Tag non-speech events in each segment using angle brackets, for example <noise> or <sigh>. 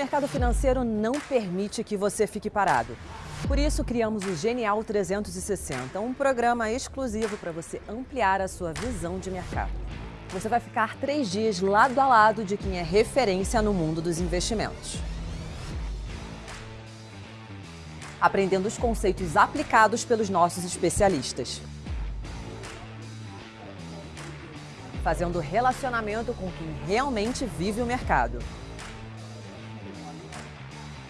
mercado financeiro não permite que você fique parado. Por isso, criamos o Genial 360, um programa exclusivo para você ampliar a sua visão de mercado. Você vai ficar três dias lado a lado de quem é referência no mundo dos investimentos. Aprendendo os conceitos aplicados pelos nossos especialistas. Fazendo relacionamento com quem realmente vive o mercado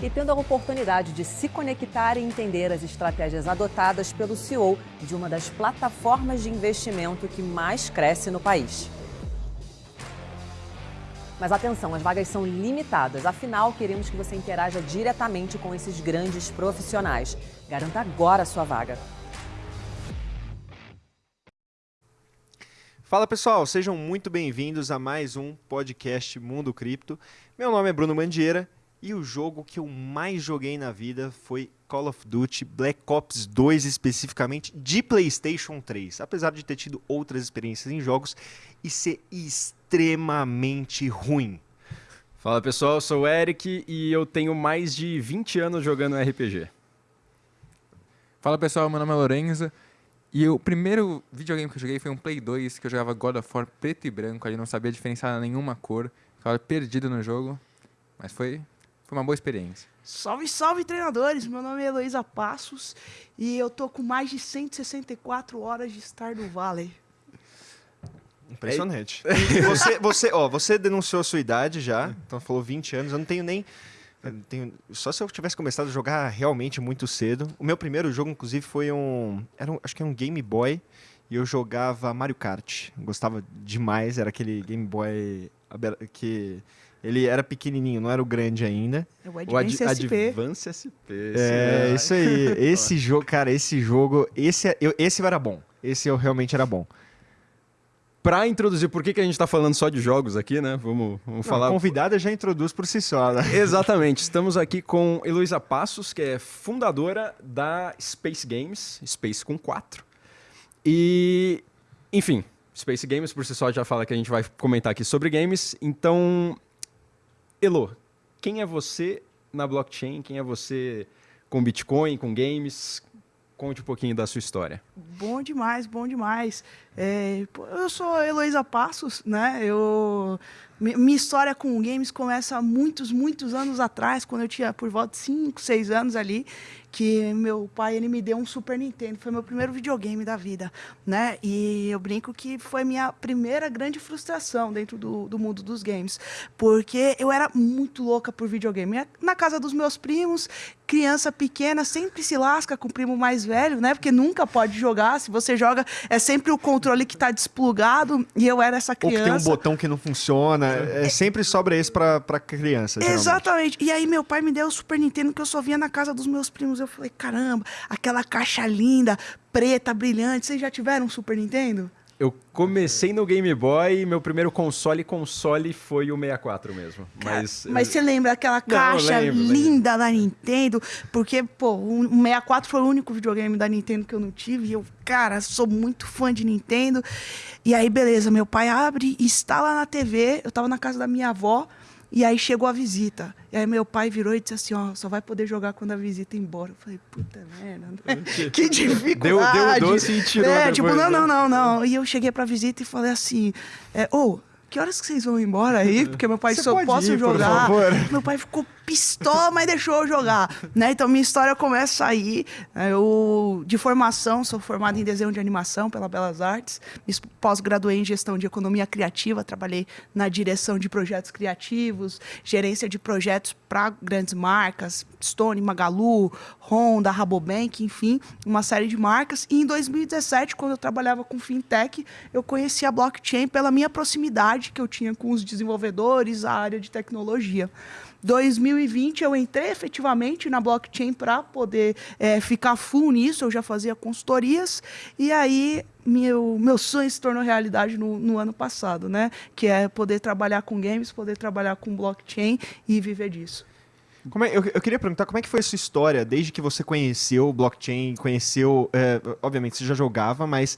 e tendo a oportunidade de se conectar e entender as estratégias adotadas pelo CEO de uma das plataformas de investimento que mais cresce no país. Mas atenção, as vagas são limitadas, afinal queremos que você interaja diretamente com esses grandes profissionais. Garanta agora a sua vaga. Fala pessoal, sejam muito bem-vindos a mais um podcast Mundo Cripto. Meu nome é Bruno Mandieira e o jogo que eu mais joguei na vida foi Call of Duty Black Ops 2 especificamente de PlayStation 3, apesar de ter tido outras experiências em jogos e ser extremamente ruim. Fala pessoal, eu sou o Eric e eu tenho mais de 20 anos jogando RPG. Fala pessoal, meu nome é Lorenzo e o primeiro videogame que eu joguei foi um Play 2 que eu jogava God of War preto e branco, ali não sabia diferenciar nenhuma cor, ficava perdido no jogo, mas foi foi uma boa experiência. Salve, salve, treinadores! Meu nome é Heloísa Passos e eu tô com mais de 164 horas de Stardew Valley. Impressionante. <laughs> você, você, ó, você denunciou a sua idade já, então falou 20 anos. Eu não tenho nem. Tenho, só se eu tivesse começado a jogar realmente muito cedo. O meu primeiro jogo, inclusive, foi um. Era um acho que era um Game Boy. E eu jogava Mario Kart. Gostava demais. Era aquele Game Boy que ele era pequenininho, não era o grande ainda. É o Advance o Ad SP. Advance SP. É, isso aí. Esse jogo, cara, esse jogo, esse, eu, esse era bom. Esse eu realmente era bom. Para introduzir por que, que a gente está falando só de jogos aqui, né? Vamos, vamos não, falar. A convidada já introduz por si só. Né? Exatamente. Estamos aqui com Heloísa Passos, que é fundadora da Space Games, Space com 4. E, enfim, Space Games por si só já fala que a gente vai comentar aqui sobre games. Então, Elo, quem é você na blockchain? Quem é você com Bitcoin, com games? Conte um pouquinho da sua história. Bom demais, bom demais. É, eu sou Heloísa Passos, né? Eu, minha história com games começa há muitos, muitos anos atrás, quando eu tinha por volta de 5, 6 anos ali que meu pai ele me deu um Super Nintendo, foi meu primeiro videogame da vida, né? E eu brinco que foi minha primeira grande frustração dentro do, do mundo dos games, porque eu era muito louca por videogame. Na casa dos meus primos, criança pequena sempre se lasca com o primo mais velho, né? Porque nunca pode jogar. Se você joga, é sempre o controle que está desplugado. E eu era essa criança. Ou que tem um botão que não funciona. É, sempre sobra esse para criança. Geralmente. Exatamente. E aí meu pai me deu o Super Nintendo que eu só via na casa dos meus primos eu falei, caramba, aquela caixa linda, preta, brilhante. Vocês já tiveram um Super Nintendo? Eu comecei no Game Boy e meu primeiro console console foi o 64 mesmo. Mas, mas você lembra aquela caixa não, lembro, linda lembro. da Nintendo? Porque, pô, o 64 foi o único videogame da Nintendo que eu não tive. E eu, cara, sou muito fã de Nintendo. E aí, beleza, meu pai abre, instala na TV. Eu tava na casa da minha avó. E aí chegou a visita. E aí meu pai virou e disse assim, ó, só vai poder jogar quando a visita ir embora. Eu falei, puta merda, né? <laughs> que dificuldade. Deu, deu doce e tirou É, tipo, não, não, não, não. E eu cheguei pra visita e falei assim, é, ô, oh, que horas que vocês vão embora aí? Porque meu pai Você só posso ir, jogar. Meu pai ficou pistola, mas deixou eu jogar. Né? Então minha história começa aí. Né? Eu, de formação, sou formado em desenho de animação pela Belas Artes. Pós-graduei em gestão de economia criativa, trabalhei na direção de projetos criativos, gerência de projetos para grandes marcas, Stone, Magalu, Honda, Rabobank, enfim, uma série de marcas. E em 2017, quando eu trabalhava com fintech, eu conheci a blockchain pela minha proximidade que eu tinha com os desenvolvedores, a área de tecnologia. 2020 eu entrei efetivamente na blockchain para poder é, ficar full nisso, eu já fazia consultorias, e aí meu, meu sonho se tornou realidade no, no ano passado, né? Que é poder trabalhar com games, poder trabalhar com blockchain e viver disso. É, eu, eu, queria perguntar como é que foi a sua história desde que você conheceu o blockchain, conheceu, é, obviamente você já jogava, mas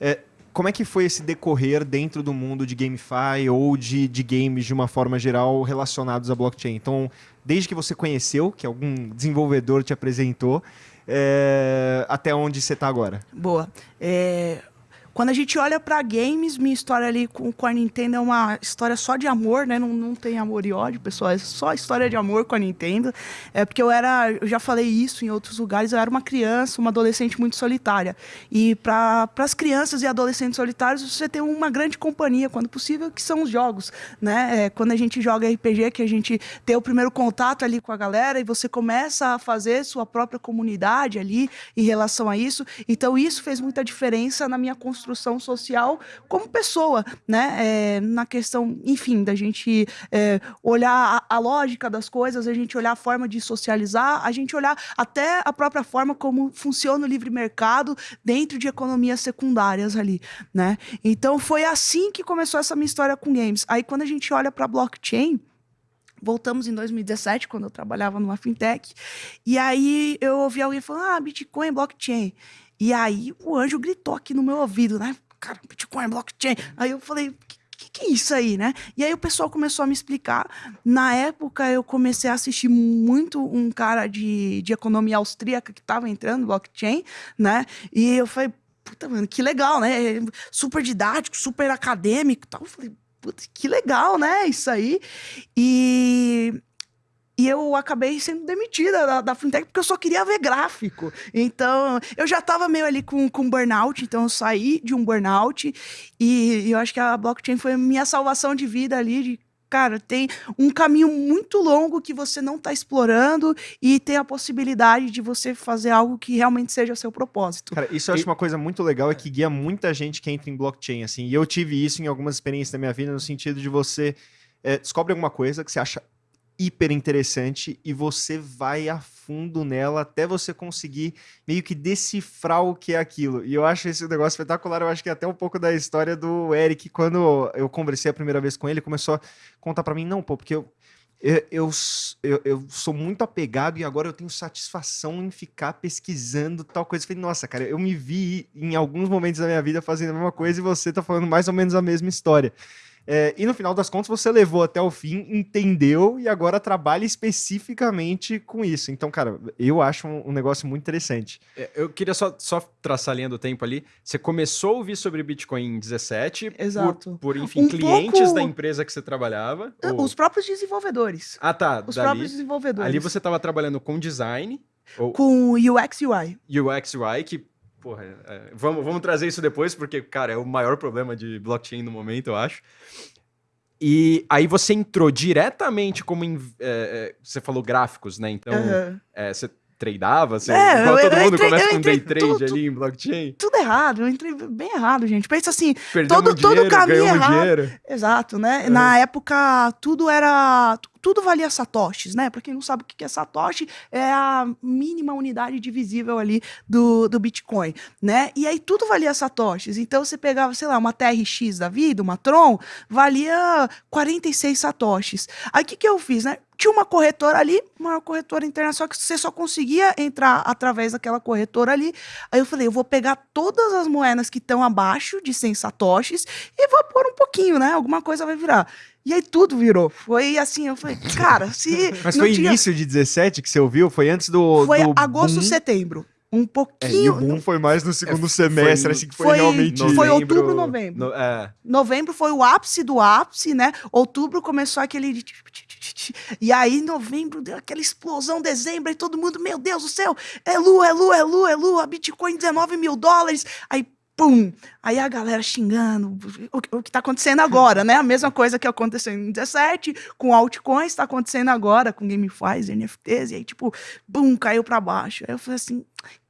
é, como é que foi esse decorrer dentro do mundo de GameFi ou de, de games de uma forma geral relacionados à blockchain? Então, desde que você conheceu, que algum desenvolvedor te apresentou, é, até onde você está agora? Boa. É, quando a gente olha para games, minha história ali com, com, a Nintendo é uma história só de amor, né? Não, não tem amor e ódio, pessoal. É só história de amor com a Nintendo. É porque eu era, eu já falei isso em outros lugares, eu era uma criança, uma adolescente muito solitária. E para as crianças e adolescentes solitários, você tem uma grande companhia, quando possível, que são os jogos, né? É, quando a gente joga RPG, que a gente tem o primeiro contato ali com a galera e você começa a fazer sua própria comunidade ali em relação a isso. Então, isso fez muita diferença na minha construção construção social como pessoa, né? É, na questão, enfim, da gente é, olhar a, a, lógica das coisas, a gente olhar a forma de socializar, a gente olhar até a própria forma como funciona o livre mercado dentro de economias secundárias ali, né? Então foi assim que começou essa minha história com games. Aí quando a gente olha para blockchain, Voltamos em 2017, quando eu trabalhava numa fintech. E aí eu ouvi alguém falando: ah, Bitcoin, blockchain. E aí o anjo gritou aqui no meu ouvido, né? Cara, Bitcoin, blockchain. Aí eu falei, que, que é isso aí, né? E aí o pessoal começou a me explicar. Na época, eu comecei a assistir muito um cara de, de economia austríaca que estava entrando, blockchain, né? E eu falei, puta, mano, que legal, né? Super didático, super acadêmico tal. Eu falei, puta, que legal, né? Isso aí. E e eu acabei sendo demitida da, da, fintech porque eu só queria ver gráfico. Então, eu já estava meio ali com, com burnout, então eu saí de um burnout e, e eu acho que a blockchain foi a minha salvação de vida ali, de cara, tem um caminho muito longo que você não está explorando e tem a possibilidade de você fazer algo que realmente seja o seu propósito. Cara, isso eu acho e... uma coisa muito legal, é que guia muita gente que entra em blockchain, assim, e eu tive isso em algumas experiências da minha vida, no sentido de você é, descobre alguma coisa que você acha hiper interessante e você vai a fundo nela até você conseguir meio que decifrar o que é aquilo. E eu acho esse negócio espetacular. Eu acho que é até um pouco da história do Eric, quando eu conversei a primeira vez com ele, começou a contar para mim, não, pô, porque eu, eu, eu, eu, eu, sou muito apegado e agora eu tenho satisfação em ficar pesquisando tal coisa. Eu falei, nossa, cara, eu me vi em alguns momentos da minha vida fazendo a mesma coisa e você tá falando mais ou menos a mesma história. É, e no final das contas você levou até o fim, entendeu e agora trabalha especificamente com isso. Então, cara, eu acho um, um negócio muito interessante. É, eu queria só, só traçar a linha do tempo ali. Você começou a ouvir sobre Bitcoin em 17 Exato. Por, por enfim, um clientes pouco... da empresa que você trabalhava? Ou... Os próprios desenvolvedores. Ah, tá. Os dali, próprios desenvolvedores. Ali você estava trabalhando com design. Ou... Com UX UI. UX UI, que Porra, é, vamos, vamos trazer isso depois, porque, cara, é o maior problema de blockchain no momento, eu acho. E aí você entrou diretamente como. In, é, é, você falou gráficos, né? Então, uhum. você tradeava? Você, é, igual todo mundo entrei, começa com day trade tudo, ali em blockchain? Tudo errado, eu entrei bem errado, gente. Pensa assim, todo, dinheiro, todo caminho errado. Dinheiro. Exato, né? Uhum. Na época, tudo era tudo valia satoshis, né? Para quem não sabe o que é satoshi, é a mínima unidade divisível ali do, do Bitcoin, né? E aí tudo valia satoshis. Então você pegava, sei lá, uma TRX da vida, uma Tron, valia 46 satoshis. Aí o que, que eu fiz, né? Tinha uma corretora ali, uma corretora internacional que você só conseguia entrar através daquela corretora ali. Aí eu falei, eu vou pegar todas as moedas que estão abaixo de 100 satoshis e vou pôr um pouquinho, né? Alguma coisa vai virar. E aí tudo virou. Foi assim, eu falei, cara, se. <laughs> Mas foi tinha... início de 17 que você ouviu? Foi antes do. Foi do agosto, boom. setembro. Um pouquinho. É, e o boom foi mais no segundo é, semestre, foi, assim que foi, foi realmente. Novembro, foi outubro, novembro. No, é. Novembro foi o ápice do ápice, né? Outubro começou aquele. E aí, novembro, deu aquela explosão, dezembro, e todo mundo, meu Deus do céu, é lua, é lua, é lua, é lua, Bitcoin 19 mil dólares. Aí pum! Aí a galera xingando, o, o que está acontecendo agora, né? A mesma coisa que aconteceu em 17, com altcoins, está acontecendo agora com GameFi, NFTs, e aí, tipo, bum, caiu para baixo. Aí eu falei assim,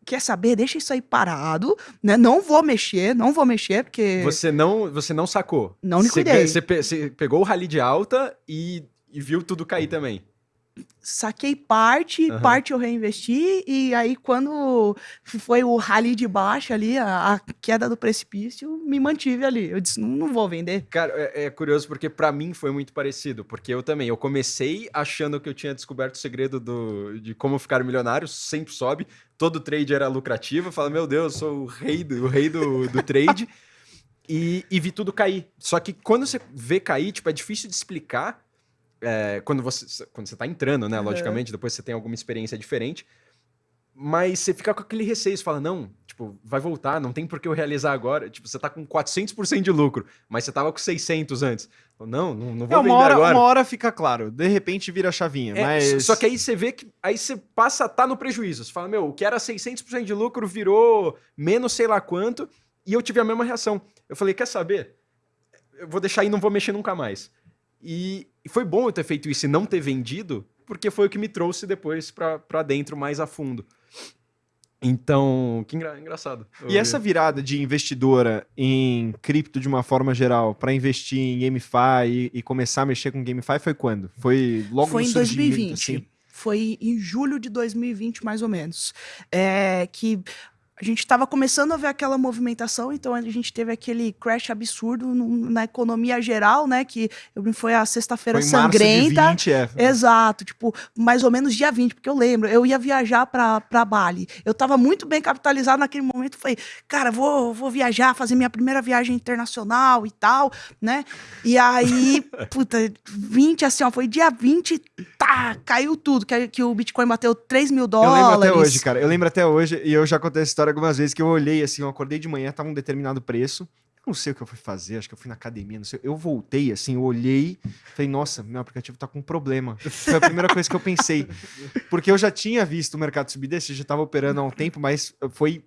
quer saber? Deixa isso aí parado, né? Não vou mexer, não vou mexer, porque... Você não, você não sacou? Não liquidei. Você, você pegou o rally de alta e, e viu tudo cair também? Saquei parte, uhum. parte eu reinvesti, e aí quando foi o rally de baixo ali, a, a queda do precipício, me mantive ali. Eu disse, não, não vou vender. Cara, é, é curioso porque para mim foi muito parecido, porque eu também, eu comecei achando que eu tinha descoberto o segredo do, de como ficar milionário, sempre sobe, todo trade era lucrativo, eu falo, meu Deus, eu sou o rei do, o rei do, do trade, <laughs> e, e vi tudo cair. Só que quando você vê cair, tipo, é difícil de explicar, é, quando você quando você tá entrando, né? Logicamente, depois você tem alguma experiência diferente. Mas você fica com aquele receio, você fala, não, tipo, vai voltar, não tem por que eu realizar agora. Tipo, você tá com 400% de lucro, mas você tava com 600 antes. Não, não, não vou é, vender hora, agora. Uma hora fica claro, de repente vira a chavinha, é, mas... Só que aí você vê que, aí você passa a tá no prejuízo. Você fala, meu, o que era 600% de lucro virou menos sei lá quanto, e eu tive a mesma reação. Eu falei, quer saber? Eu vou deixar aí, não vou mexer nunca mais. E, e foi bom eu ter feito isso e não ter vendido, porque foi o que me trouxe depois para dentro mais a fundo. Então, que engra engraçado. E essa virada de investidora em cripto de uma forma geral para investir em GameFi e, e, começar a mexer com GameFi foi quando? Foi logo foi no em 2020. Assim? Foi em julho de 2020, mais ou menos. É, que a gente estava começando a ver aquela movimentação, então a gente teve aquele crash absurdo no, na economia geral, né? Que foi a sexta-feira sangrenta. Março de 20, é. Exato, tipo, mais ou menos dia 20, porque eu lembro, eu ia viajar para Bali. Eu estava muito bem capitalizado naquele momento, falei, cara, vou, vou viajar, fazer minha primeira viagem internacional e tal, né? E aí, <laughs> puta, 20, assim, ó, foi dia 20, tá, caiu tudo, que, que o Bitcoin bateu 3 mil dólares. Eu lembro até hoje, cara, eu lembro até hoje, e eu já contei essa história algumas vezes que eu olhei assim, eu acordei de manhã, tava um determinado preço. Eu não sei o que eu fui fazer, acho que eu fui na academia, não sei. Eu voltei assim, eu olhei, falei, nossa, meu aplicativo tá com um problema. Foi a primeira coisa que eu pensei. Porque eu já tinha visto o mercado subir desse, já tava operando há um tempo, mas foi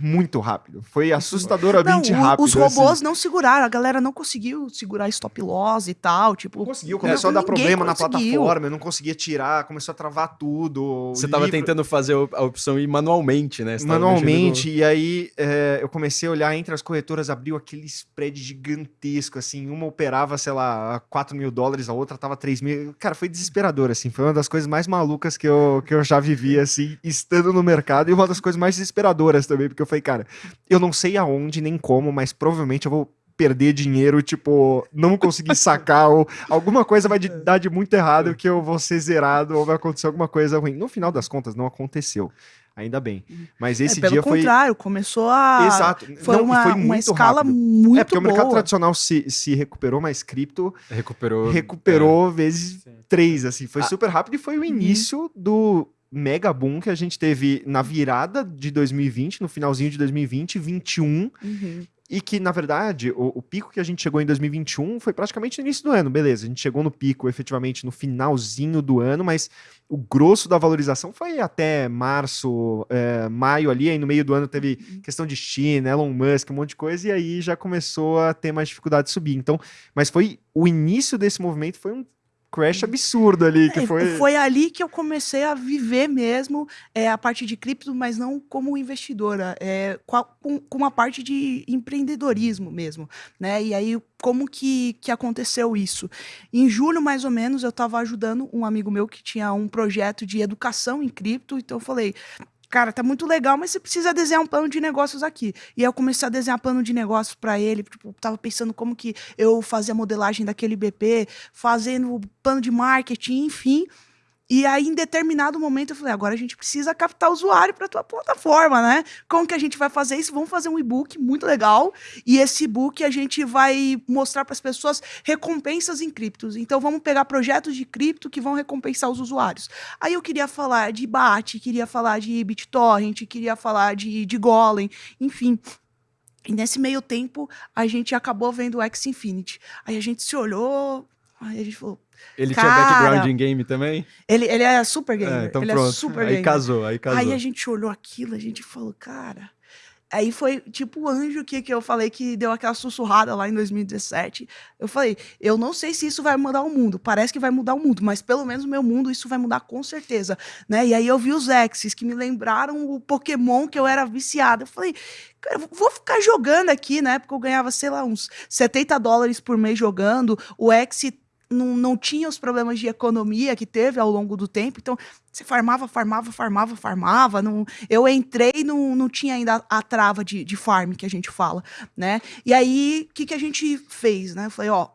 muito rápido. Foi assustadoramente não, o, rápido. Os robôs assim. não seguraram, a galera não conseguiu segurar stop loss e tal, tipo... Não conseguiu, começou é, a dar problema conseguiu. na plataforma, eu não conseguia tirar, começou a travar tudo. Você estava tentando fazer a opção ir manualmente, né? Você manualmente, e aí é, eu comecei a olhar entre as corretoras, abriu aquele spread gigantesco, assim, uma operava, sei lá, 4 mil dólares, a outra tava 3 mil. Cara, foi desesperador, assim, foi uma das coisas mais malucas que eu, que eu já vivi, assim, estando no mercado, e uma das coisas mais desesperadoras também, porque eu falei, cara, eu não sei aonde nem como, mas provavelmente eu vou perder dinheiro, tipo, não conseguir <laughs> sacar, ou alguma coisa vai dar de muito errado que eu vou ser zerado, ou vai acontecer alguma coisa ruim. No final das contas, não aconteceu. Ainda bem. Mas esse é, pelo dia foi. Pelo contrário, começou a. Exato. Foi, não, uma, foi uma escala rápido. muito. É, porque boa. o mercado tradicional se, se recuperou, mas cripto. Recuperou. Recuperou é. vezes Sim. três, assim. Foi ah. super rápido e foi o uhum. início uhum. do mega boom que a gente teve na virada de 2020, no finalzinho de 2020, 21. Uhum. E que, na verdade, o, o, pico que a gente chegou em 2021 foi praticamente no início do ano, beleza. A gente chegou no pico efetivamente no finalzinho do ano, mas o grosso da valorização foi até março, é, maio ali, aí no meio do ano teve uhum. questão de China, Elon Musk, um monte de coisa, e aí já começou a ter mais dificuldade de subir. Então, mas foi o início desse movimento foi um crash absurdo ali, que é, foi... Foi ali que eu comecei a viver mesmo é, a parte de cripto, mas não como investidora, é, com, com uma parte de empreendedorismo mesmo, né? E aí, como que, que aconteceu isso? Em julho, mais ou menos, eu estava ajudando um amigo meu que tinha um projeto de educação em cripto, então eu falei, cara, tá muito legal, mas você precisa desenhar um plano de negócios aqui. E aí eu comecei a desenhar plano de negócios para ele, tipo, tava pensando como que eu fazia a modelagem daquele BP, fazendo plano de marketing, enfim. E aí, em determinado momento, eu falei: agora a gente precisa captar usuário para tua plataforma, né? Como que a gente vai fazer isso? Vamos fazer um e-book muito legal. E esse e-book a gente vai mostrar para as pessoas recompensas em criptos. Então, vamos pegar projetos de cripto que vão recompensar os usuários. Aí eu queria falar de BAT, queria falar de BitTorrent, queria falar de, de Golem, enfim. E nesse meio tempo, a gente acabou vendo o X Infinity. Aí a gente se olhou, aí a gente falou, ele tinha background em game também? Ele, ele é super gamer. É, então ele pronto. É super aí gamer. casou, aí casou. Aí a gente olhou aquilo, a gente falou, cara. Aí foi tipo o anjo que, que eu falei que deu aquela sussurrada lá em 2017. Eu falei, eu não sei se isso vai mudar o mundo. Parece que vai mudar o mundo, mas pelo menos o meu mundo isso vai mudar com certeza. Né? E aí eu vi os Exes que me lembraram o Pokémon que eu era viciada. Eu falei, cara, vou ficar jogando aqui, né? Porque eu ganhava, sei lá, uns 70 dólares por mês jogando. O X não, não tinha os problemas de economia que teve ao longo do tempo, então você farmava, farmava, farmava, farmava. Não, eu entrei, não, não tinha ainda a, a trava de, de farm que a gente fala, né? E aí, o que, que a gente fez, né? Eu falei, ó,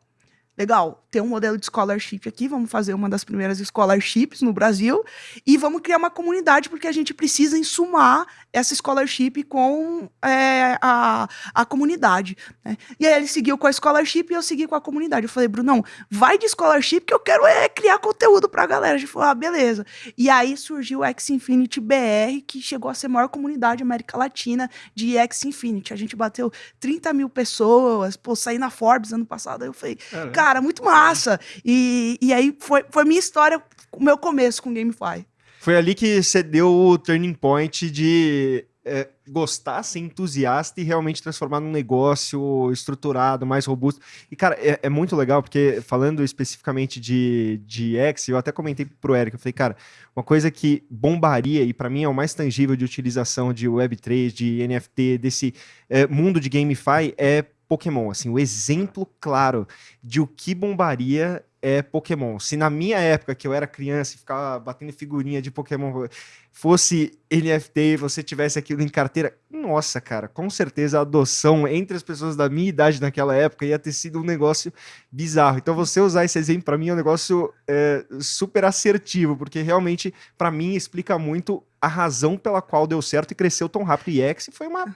legal, tem um modelo de scholarship aqui, vamos fazer uma das primeiras scholarships no Brasil e vamos criar uma comunidade porque a gente precisa ensumar essa scholarship com é, a, a comunidade. Né? E aí ele seguiu com a scholarship e eu segui com a comunidade. Eu falei, Brunão, vai de scholarship que eu quero é criar conteúdo pra galera. A gente falou, ah, beleza. E aí surgiu o X Infinity BR, que chegou a ser a maior comunidade América Latina de X Infinity. A gente bateu 30 mil pessoas, pô, saí na Forbes ano passado. Eu falei, cara, muito massa. E, e aí foi, foi minha história, o meu começo com GameFi. Foi ali que você deu o turning point de é, gostar, ser entusiasta e realmente transformar num negócio estruturado, mais robusto. E, cara, é, é, muito legal, porque falando especificamente de, de X, eu até comentei pro Eric, eu falei, cara, uma coisa que bombaria, e para mim é o mais tangível de utilização de Web3, de NFT, desse é, mundo de GameFi, é Pokémon. Assim, o exemplo claro de o que bombaria é Pokémon. Se na minha época, que eu era criança e ficava batendo figurinha de Pokémon, fosse NFT e você tivesse aquilo em carteira, nossa, cara, com certeza a adoção entre as pessoas da minha idade naquela época ia ter sido um negócio bizarro. Então você usar esse exemplo para mim é um negócio é, super assertivo, porque realmente para mim explica muito a razão pela qual deu certo e cresceu tão rápido. E X foi uma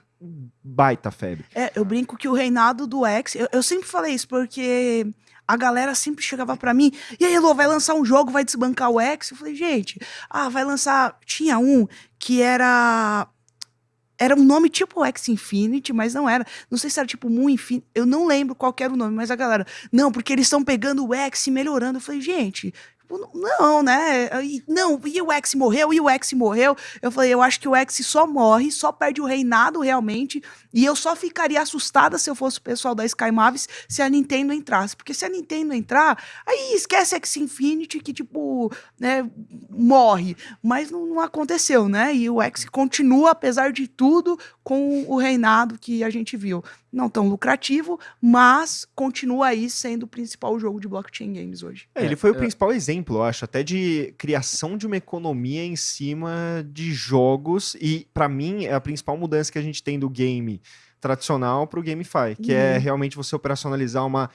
baita febre. É, eu brinco que o reinado do X, eu, eu sempre falei isso porque a galera sempre chegava para mim, e aí, Elô, vai lançar um jogo, vai desbancar o X? Eu falei, gente, ah, vai lançar. Tinha um que era. Era um nome tipo X Infinity, mas não era. Não sei se era tipo Moon Infinity. Eu não lembro qual era o nome, mas a galera. Não, porque eles estão pegando o X e melhorando. Eu falei, gente, não, né? Não, e o X morreu, e o X morreu. Eu falei, eu acho que o X só morre, só perde o reinado realmente. E eu só ficaria assustada se eu fosse o pessoal da Sky Mavis se a Nintendo entrasse. Porque se a Nintendo entrar, aí esquece X Infinity, que, tipo, né, morre. Mas não, não aconteceu, né? E o X continua, apesar de tudo, com o reinado que a gente viu. Não tão lucrativo, mas continua aí sendo o principal jogo de blockchain games hoje. É, ele foi o é. principal exemplo, eu acho, até de criação de uma economia em cima de jogos. E, para mim, é a principal mudança que a gente tem do game tradicional para o GameFi, que é uhum. é realmente você operacionalizar uma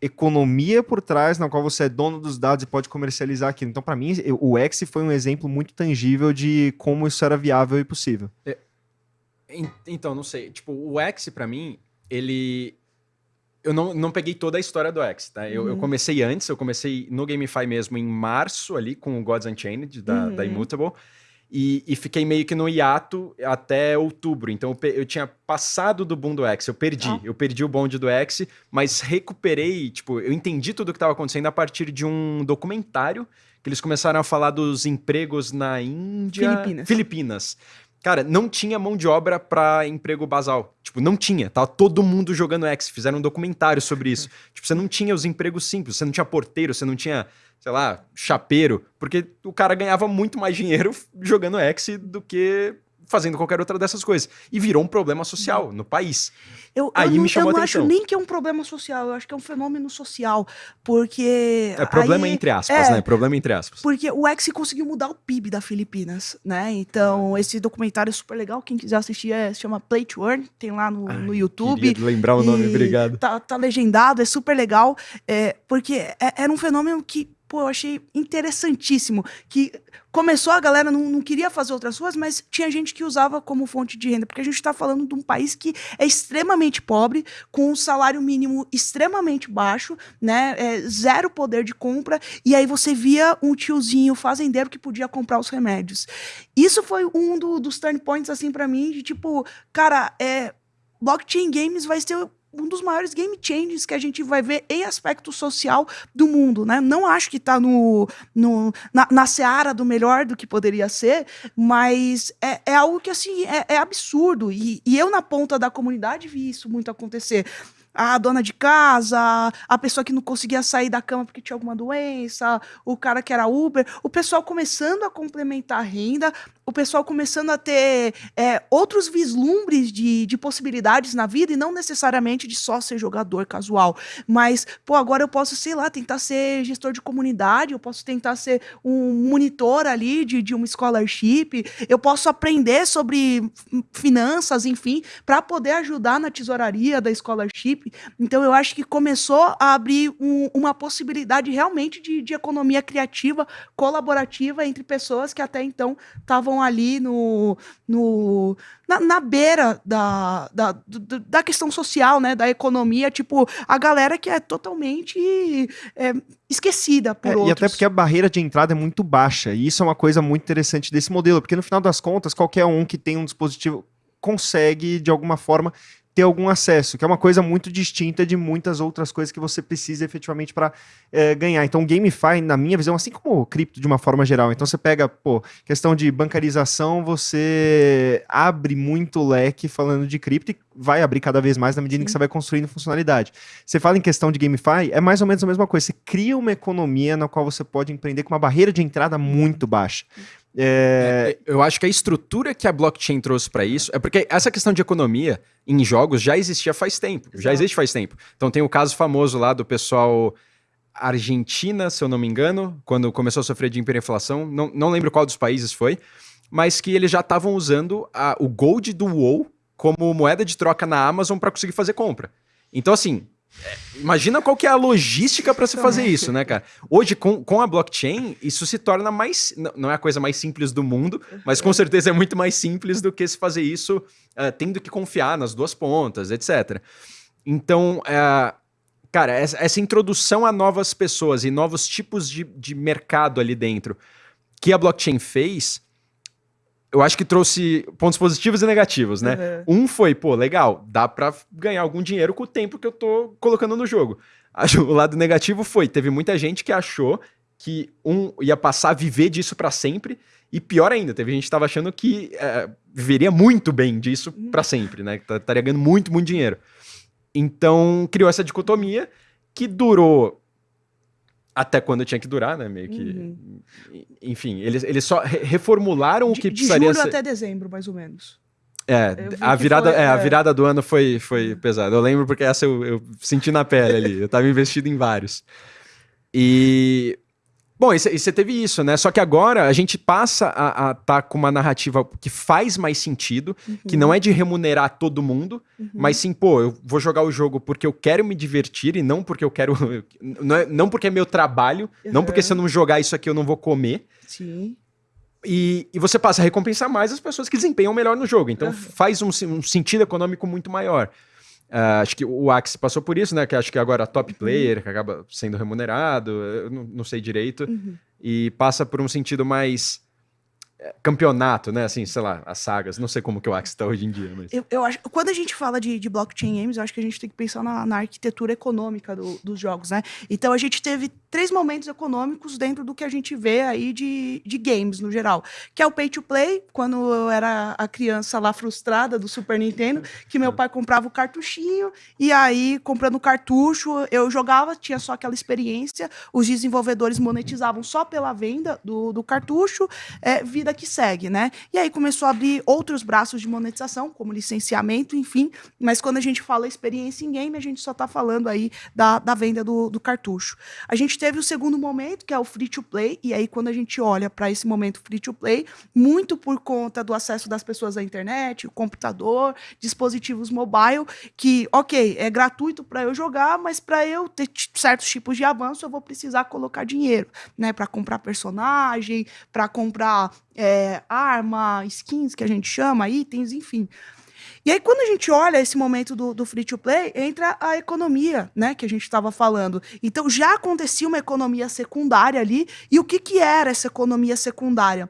economia por trás na qual você é dono dos dados e pode comercializar aquilo. Então, para mim, o X foi um exemplo muito tangível de como isso era viável e possível. É, então, não sei. Tipo, o X, para mim, ele. Eu não, não peguei toda a história do X, tá? Eu, uhum. eu comecei antes, eu comecei no GameFi mesmo em março, ali, com o Gods Unchained, da, uhum. da Immutable. E, e, fiquei meio que no hiato até outubro. Então eu, eu tinha passado do boom do X, eu perdi. Ah. Eu perdi o bonde do X, mas recuperei, tipo, eu entendi tudo o que estava acontecendo a partir de um documentário que eles começaram a falar dos empregos na Índia. Filipinas. Filipinas. Cara, não tinha mão de obra para emprego basal. Tipo, não tinha. Tava todo mundo jogando X. Fizeram um documentário sobre isso. <laughs> tipo, você não tinha os empregos simples. Você não tinha porteiro, você não tinha, sei lá, chapeiro. Porque o cara ganhava muito mais dinheiro <laughs> jogando X do que fazendo qualquer outra dessas coisas. E virou um problema social no país. Eu, aí eu me chamou eu não acho nem que é um problema social, eu acho que é um fenômeno social, porque... É problema aí, entre aspas, é, né? Problema entre aspas. Porque o X conseguiu mudar o PIB da Filipinas, né? Então, esse documentário é super legal, quem quiser assistir é, se chama Play to Earn, tem lá no, Ai, no YouTube. lembrar o nome, obrigado. Tá, tá legendado, é super legal, é, porque é, era um fenômeno que pô, eu achei interessantíssimo. Que começou, a galera não, não queria fazer outras coisas, mas tinha gente que usava como fonte de renda, porque a gente está falando de um país que é extremamente pobre, com um salário mínimo extremamente baixo, né? É, zero poder de compra, e aí você via um tiozinho fazendeiro que podia comprar os remédios. Isso foi um do, dos turn points, assim, para mim, de tipo, cara, é. Blockchain Games vai ser um dos maiores game changes que a gente vai ver em aspecto social do mundo, né? Não acho que está no, no, na, na seara do melhor do que poderia ser, mas é, é algo que, assim, é, é absurdo. E, e eu, na ponta da comunidade, vi isso muito acontecer a dona de casa, a pessoa que não conseguia sair da cama porque tinha alguma doença, o cara que era Uber, o pessoal começando a complementar a renda, o pessoal começando a ter é, outros vislumbres de, de possibilidades na vida e não necessariamente de só ser jogador casual. Mas, pô, agora eu posso, sei lá, tentar ser gestor de comunidade, eu posso tentar ser um monitor ali de, de uma scholarship, eu posso aprender sobre finanças, enfim, para poder ajudar na tesouraria da scholarship. Então, eu acho que começou a abrir um, uma possibilidade realmente de, de economia criativa, colaborativa entre pessoas que até então estavam ali no, no, na, na beira da, da, da questão social, né? Da economia, tipo, a galera que é totalmente é, esquecida por é, outros. E até porque a barreira de entrada é muito baixa. E isso é uma coisa muito interessante desse modelo, porque no final das contas, qualquer um que tem um dispositivo consegue, de alguma forma, ter algum acesso, que é uma coisa muito distinta de muitas outras coisas que você precisa efetivamente para é, ganhar. Então, o GameFi, na minha visão, assim como o cripto de uma forma geral, então você pega, pô, questão de bancarização, você abre muito leque falando de cripto e vai abrir cada vez mais na medida Sim. que você vai construindo funcionalidade. Você fala em questão de GameFi, é mais ou menos a mesma coisa. Você cria uma economia na qual você pode empreender com uma barreira de entrada muito baixa. É... É, eu acho que a estrutura que a blockchain trouxe para isso é porque essa questão de economia em jogos já existia faz tempo, já existe faz tempo. Então tem o caso famoso lá do pessoal Argentina, se eu não me engano, quando começou a sofrer de hiperinflação, não, não lembro qual dos países foi, mas que eles já estavam usando a, o Gold do WoW como moeda de troca na Amazon para conseguir fazer compra. Então, assim, Imagina qual que é a logística para se fazer isso, né, cara? Hoje, com, com a blockchain, isso se torna mais. Não é a coisa mais simples do mundo, mas com certeza é muito mais simples do que se fazer isso uh, tendo que confiar nas duas pontas, etc. Então, uh, cara, essa, essa, introdução a novas pessoas e novos tipos de, de mercado ali dentro que a blockchain fez eu acho que trouxe pontos positivos e negativos, né? Uhum. Um foi, pô, legal, dá para ganhar algum dinheiro com o tempo que eu tô colocando no jogo. <laughs> O lado negativo foi, teve muita gente que achou que um ia passar a viver disso para sempre, e pior ainda, teve gente que tava achando que é, viveria muito bem disso uhum. para sempre, né? Que estaria ganhando muito, muito dinheiro. Então, criou essa dicotomia que durou até quando tinha que durar, né? Meio que. Uhum. Enfim, eles, eles só reformularam o que de precisaria julho ser... até dezembro, mais ou menos. É, a virada, foi, é, é, a virada do ano foi, foi uhum. pesada. Eu lembro porque essa eu, eu senti na pele ali. Eu tava investido em vários. E Bom, e você teve isso, né? Só que agora a gente passa a estar tá com uma narrativa que faz mais sentido, uhum. que não é de remunerar todo mundo, uhum. mas sim, pô, eu vou jogar o jogo porque eu quero me divertir e não porque eu quero. <laughs> Não, é, não porque é meu trabalho, uhum. não porque se eu não jogar isso aqui eu não vou comer. Sim. E, e você passa a recompensar mais as pessoas que desempenham melhor no jogo. Então faz um, um sentido econômico muito maior. Uh, acho que o Axie passou por isso, né? Que acho que agora top uhum. player, que acaba sendo remunerado, não, não sei direito. Uhum. E passa por um sentido mais campeonato, né? Assim, sei lá, as sagas. Não sei como que o Axie está hoje em dia, mas... Eu, eu, acho... Quando a gente fala de, de blockchain games, eu acho que a gente tem que pensar na, na arquitetura econômica do, dos jogos, né? Então, a gente teve três momentos econômicos dentro do que a gente vê aí de, de games, no geral. Que é o pay to play, quando eu era a criança lá frustrada do Super Nintendo, que meu pai comprava o cartuchinho, e aí, comprando o cartucho, eu jogava, tinha só aquela experiência, os desenvolvedores monetizavam só pela venda do, do cartucho, é, vida vida que segue, né? E aí começou a abrir outros braços de monetização, como licenciamento, enfim. Mas quando a gente fala experiência em game, a gente só está falando aí da, da venda do, do cartucho. A gente teve o segundo momento, que é o free to play, e aí quando a gente olha para esse momento free to play, muito por conta do acesso das pessoas à internet, o computador, dispositivos mobile, que, ok, é gratuito para eu jogar, mas para eu ter certos tipos de avanço, eu vou precisar colocar dinheiro, né? Para comprar personagem, para comprar é, arma, skins, que a gente chama, itens, enfim. E aí, quando a gente olha esse momento do, do free to play, entra a economia, né, que a gente estava falando. Então, já acontecia uma economia secundária ali. E o que, que era essa economia secundária?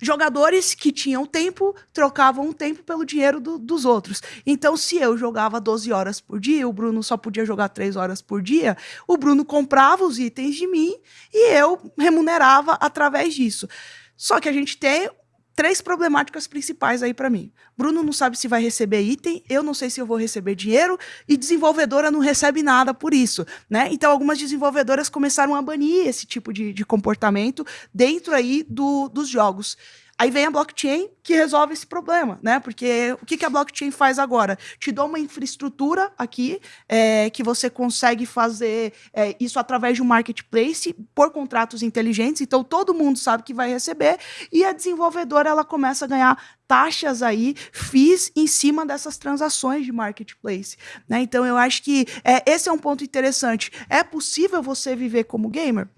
jogadores que tinham tempo trocavam o tempo pelo dinheiro do, dos outros. Então, se eu jogava 12 horas por dia, o Bruno só podia jogar 3 horas por dia, o Bruno comprava os itens de mim e eu remunerava através disso. Só que a gente tem três problemáticas principais aí para mim. Bruno não sabe se vai receber item, eu não sei se eu vou receber dinheiro e desenvolvedora não recebe nada por isso, né? Então algumas desenvolvedoras começaram a banir esse tipo de, de comportamento dentro aí do, dos jogos. Aí vem a blockchain que resolve esse problema, né? Porque o que, que a blockchain faz agora? Te dá uma infraestrutura aqui é, que você consegue fazer é, isso através de um marketplace por contratos inteligentes. Então todo mundo sabe que vai receber e a desenvolvedora ela começa a ganhar taxas aí, FIIs em cima dessas transações de marketplace. Né? Então eu acho que é, esse é um ponto interessante. É possível você viver como gamer?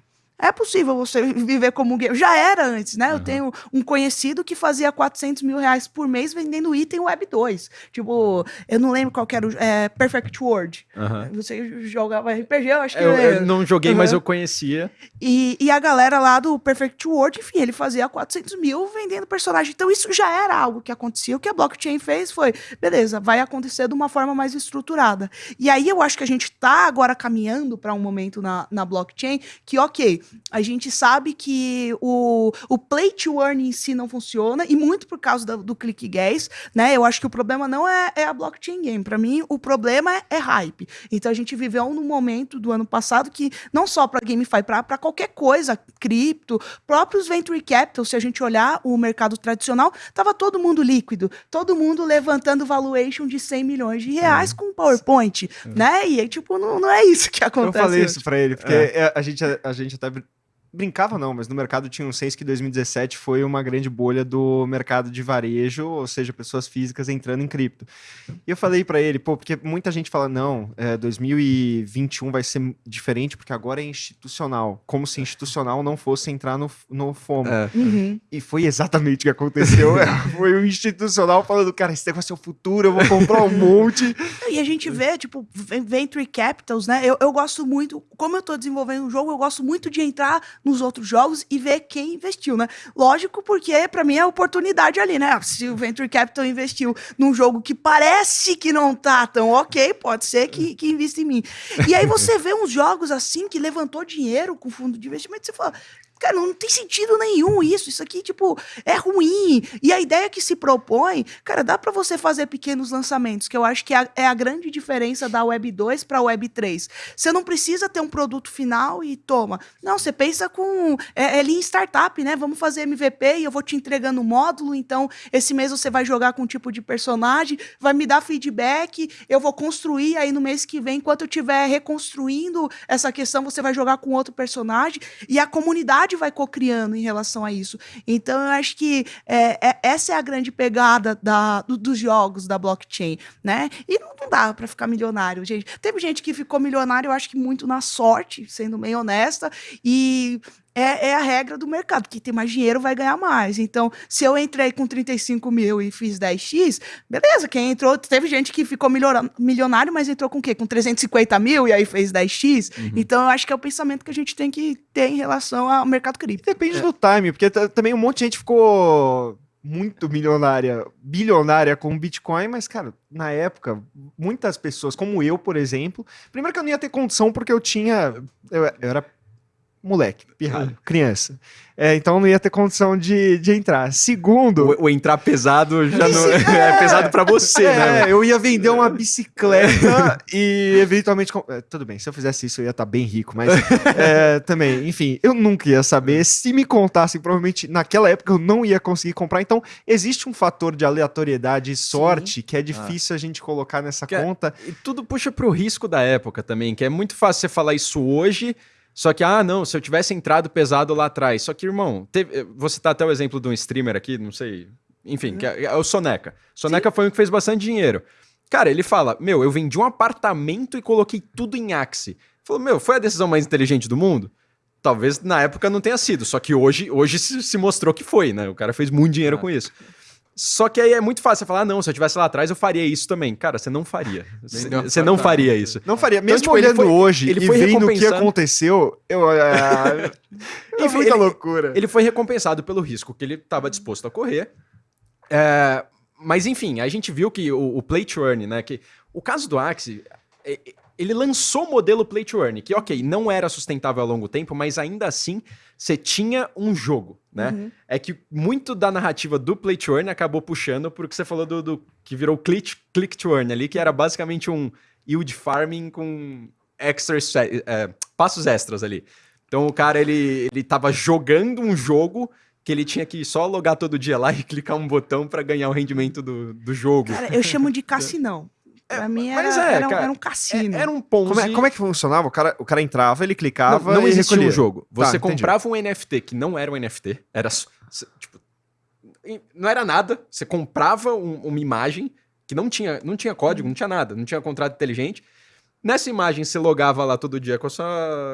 É possível você <laughs> viver como gamer. Já era antes, né? Uhum. Eu tenho um conhecido que fazia 400 mil reais por mês vendendo item Web 2. Tipo, eu não lembro qual era o... É, Perfect World. Uhum. Você jogava RPG, eu acho que... Eu, eu não joguei, uhum. mas eu conhecia. E, e a galera lá do Perfect World, enfim, ele fazia 400 mil vendendo personagem. Então isso já era algo que acontecia. O que a blockchain fez foi, beleza, vai acontecer de uma forma mais estruturada. E aí eu acho que a gente está agora caminhando para um momento na, na blockchain que, ok, a gente sabe que o, o play to earn em si não funciona, e muito por causa do, do click gas, né? Eu acho que o problema não é, é a blockchain game. Para mim, o problema é, é, hype. Então a gente viveu num momento do ano passado que, não só para GameFi, para qualquer coisa, cripto, próprios venture capital, se a gente olhar o mercado tradicional, tava todo mundo líquido, todo mundo levantando valuation de 100 milhões de reais é. com PowerPoint, é. né? E aí, tipo, não, não é isso que acontece. Eu falei isso para ele, porque é. a, gente, a gente até brincava não, mas no mercado tinha um senso que 2017 foi uma grande bolha do mercado de varejo, ou seja, pessoas físicas entrando em cripto. E eu falei para ele, pô, porque muita gente fala, não, é, 2021 vai ser diferente porque agora é institucional, como se institucional não fosse entrar no, no FOMO. É. Uhum. E foi exatamente o que aconteceu. <laughs> É, foi o institucional falando, cara, esse negócio é o futuro, eu vou comprar um monte. E a gente vê, tipo, venture capitals, né? Eu, eu gosto muito, como eu tô desenvolvendo um jogo, eu gosto muito de entrar nos outros jogos e ver quem investiu, né? Lógico, porque para mim é oportunidade ali, né? Se o Venture Capital investiu num jogo que parece que não tá tão ok, pode ser que, que invista em mim. E aí você vê uns jogos assim que levantou dinheiro com fundo de investimento e você fala, Cara, não tem sentido nenhum isso. Isso aqui, tipo, é ruim. E a ideia que se propõe, cara, dá para você fazer pequenos lançamentos, que eu acho que é a, é a grande diferença da Web 2 para Web 3. Você não precisa ter um produto final e toma. Não, você pensa com. É, é em startup, né? Vamos fazer MVP e eu vou te entregando um módulo. Então, esse mês você vai jogar com um tipo de personagem, vai me dar feedback, eu vou construir aí no mês que vem, enquanto eu estiver reconstruindo essa questão, você vai jogar com outro personagem. E a comunidade sociedade vai co-criando em relação a isso. Então, eu acho que é, é, essa é a grande pegada da, do, dos jogos da blockchain, né? E não, não dá para ficar milionário, gente. Teve gente que ficou milionário, eu acho que muito na sorte, sendo bem honesta, e é, é, a regra do mercado. Quem tem mais dinheiro vai ganhar mais. Então, se eu entrei com 35 mil e fiz 10x, beleza, quem entrou, teve gente que ficou milionário, mas entrou com o quê? Com 350 mil e aí fez 10x. Uhum. Então, eu acho que é o pensamento que a gente tem que ter em relação ao mercado cripto. Depende é. do time, porque também um monte de gente ficou muito milionária, bilionária com Bitcoin, mas, cara, na época, muitas pessoas, como eu, por exemplo, primeiro que eu não ia ter condição porque eu tinha. Eu, eu era moleque, pirralho, criança. É, então não ia ter condição de, de entrar. Segundo. O, o entrar pesado já não é, <laughs> é pesado para você, é, né? Eu ia vender uma bicicleta <laughs> e eventualmente. É, tudo bem, se eu fizesse isso eu ia estar tá bem rico, mas é, <laughs> também, enfim, eu nunca ia saber. Se me contassem, provavelmente naquela época eu não ia conseguir comprar. Então existe um fator de aleatoriedade e sorte Sim. que é difícil ah. a gente colocar nessa que é, conta. e tudo puxa pro risco da época também, que é muito fácil você falar isso hoje. Só que, ah, não, se eu tivesse entrado pesado lá atrás. Só que, irmão, teve, você tá até o exemplo de um streamer aqui, não sei. Enfim, uhum. que é, é, o Soneca. Soneca Sim. foi um que fez bastante dinheiro. Cara, ele fala: Meu, eu vendi um apartamento e coloquei tudo em Axie. Falou, meu, foi a decisão mais inteligente do mundo? Talvez na época não tenha sido, só que hoje, hoje se mostrou que foi, né? O cara fez muito dinheiro ah. com isso. Só que aí é muito fácil você falar, ah, não, se eu tivesse lá atrás eu faria isso também. Cara, você não faria. Você não faria isso. Não faria. Então, Mesmo então, tipo, olhando foi, hoje ele foi e vendo o que aconteceu, eu... <laughs> É, é muita ele, loucura. Ele foi recompensado pelo risco que ele estava disposto a correr. É, mas enfim, a gente viu que o, o play to earn, né, que o caso do Axie, é, ele lançou o modelo Play to Earn, que, ok, não era sustentável a longo tempo, mas ainda assim você tinha um jogo, né? Uhum. É que muito da narrativa do Play to Earn acabou puxando por que você falou do, do, que virou click, click to Earn ali, que era basicamente um yield farming com extra, é, passos extras ali. Então o cara, ele, ele tava jogando um jogo que que ele tinha que só logar todo dia lá <laughs> e clicar um botão para ganhar o rendimento do, do jogo. Cara, eu chamo de <laughs> cassinão. Pra mim era, mas é, era, um- cara, era um cassino. É- era um Ponzi. Como é, como é que funcionava? O cara, o cara entrava, ele clicava não, não e existia recolhia. um jogo. Tá, Você entendi. comprava um NFT que não era um NFT, era tipo e não era nada. Você comprava um- uma imagem que não tinha, não tinha código, não tinha nada, não tinha contrato inteligente. Nessa imagem você logava lá todo dia com a sua,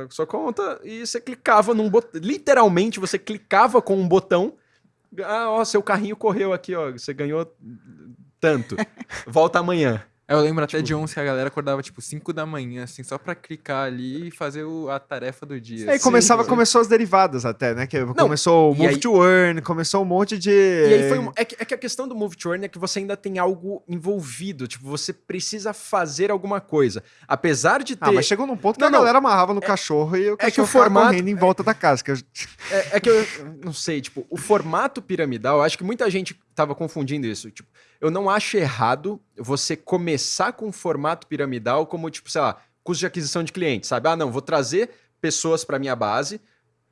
com a sua conta e você clicava num botão. Literalmente você clicava com um botão. Ah, ó, seu carrinho correu aqui, ó. Você ganhou tanto. <laughs> Volta amanhã. Eu lembro até de uns que a galera acordava, tipo, 5 da manhã, assim, só pra clicar ali e fazer o- a tarefa do dia. Aí assim. começava, começou as derivadas até, né? Que começou o Move aí- to Earn, começou um monte de... E aí foi um- é, que, é que a questão do Move to Earn é que você ainda tem algo envolvido. Tipo, você precisa fazer alguma coisa. Apesar de ter. Ah, mas chegou num ponto que Não, a não. galera amarrava no cachorro e o é que cachorro o formato- correndo em volta da casa. Que eu- É, é que eu não sei, tipo, o formato piramidal, acho que muita gente tava confundindo isso. Tipo, eu não acho errado você começar com um formato piramidal como, tipo, sei lá, custo de aquisição de clientes, sabe? Ah, não, vou trazer pessoas para minha base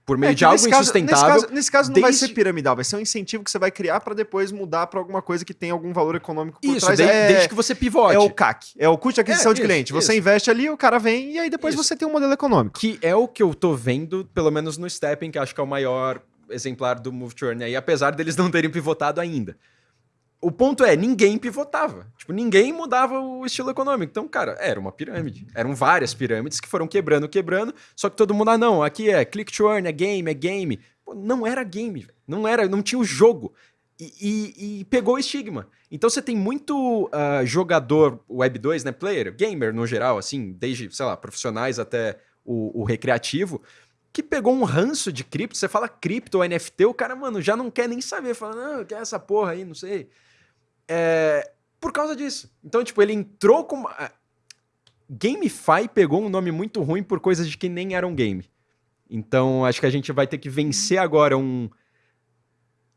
por meio É de algo caso- insustentável. Nesse caso, nesse caso não vai desde- ser piramidal, vai ser um incentivo que você vai criar pra depois mudar pra alguma coisa que tem algum valor econômico por Isso, trás. de- é, desde que você pivote. é o CAC, é o custo de aquisição É, de isso, cliente. Você isso. investe ali, o cara vem e aí depois você tem um modelo econômico. Que é o que eu tô vendo, pelo menos no Stepping, que acho que é o maior exemplar do Move Earn aí, apesar deles não terem pivotado ainda. O ponto é, ninguém pivotava. Tipo, ninguém mudava o estilo econômico. Então, cara, era uma pirâmide. Eram várias pirâmides que foram quebrando, quebrando. Só que todo mundo, ah, não, aqui é click earn, é game, é game. Pô, não era game, não era, não tinha o jogo. E, e- e pegou o estigma. Então você tem muito ah, jogador Web 2, né, player, gamer no geral, assim, desde, sei lá, profissionais até o, o recreativo, que pegou um ranço de cripto. Você fala cripto ou NFT, o cara, mano, já não quer nem saber. Fala, não, que é essa porra aí, não sei. É, por causa disso. Então, tipo, ele entrou com. uma- GameFi pegou um nome muito ruim por coisas de que nem eram game. Então, acho que a gente vai ter que vencer agora um,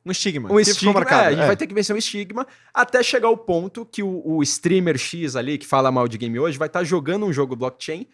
Um estigma. um estigma. marcado, é, a gente é. vai ter que vencer um estigma até chegar ao ponto que o, o streamer X ali, que fala mal de game hoje, vai estar jogando um jogo blockchain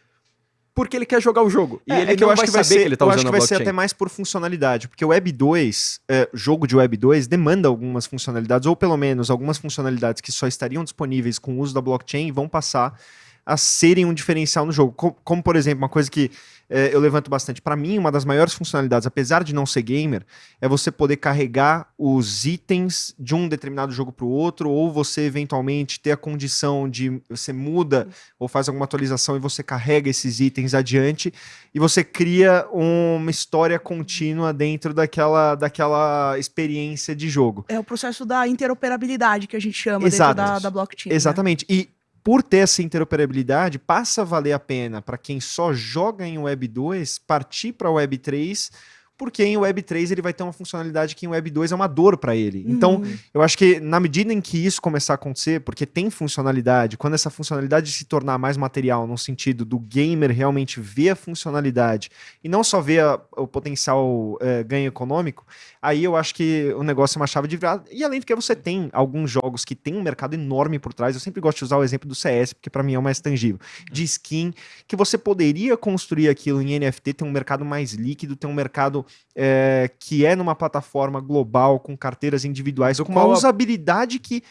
porque ele quer jogar o jogo. E É, ele é que não eu acho vai que vai saber ser, que ele tá eu usando acho que vai ser até mais por funcionalidade, porque o Web 2, é, jogo de Web 2, demanda algumas funcionalidades, ou pelo menos algumas funcionalidades que só estariam disponíveis com o uso da blockchain e vão passar a serem um diferencial no jogo. Co- Como, por exemplo, uma coisa que é, eu levanto bastante. Para mim, uma das maiores funcionalidades, apesar de não ser gamer, é você poder carregar os itens de um determinado jogo para o outro, ou você eventualmente ter a condição de você muda ou faz alguma atualização e você carrega esses itens adiante e você cria uma história contínua dentro daquela, daquela experiência de jogo. É o processo da interoperabilidade que a gente chama Exato. dentro da, da blockchain. né? Exatamente. E por ter essa interoperabilidade, passa a valer a pena para quem só joga em Web 2 partir para Web 3, porque em Web 3 ele vai ter uma funcionalidade que em Web 2 é uma dor para ele. Então, Uhum. eu acho que na medida em que isso começar a acontecer, porque tem funcionalidade, quando essa funcionalidade se tornar mais material, no sentido do gamer realmente ver a funcionalidade e não só ver a- o potencial eh, ganho econômico, aí eu acho que o negócio é uma chave de virada. E além do que você tem alguns jogos que tem um mercado enorme por trás, eu sempre gosto de usar o exemplo do CS, porque para mim é o mais tangível, de skin, que você poderia construir aquilo em NFT, ter um mercado mais líquido, ter um mercado eh, que é numa plataforma global, com carteiras individuais, com uma usabilidade que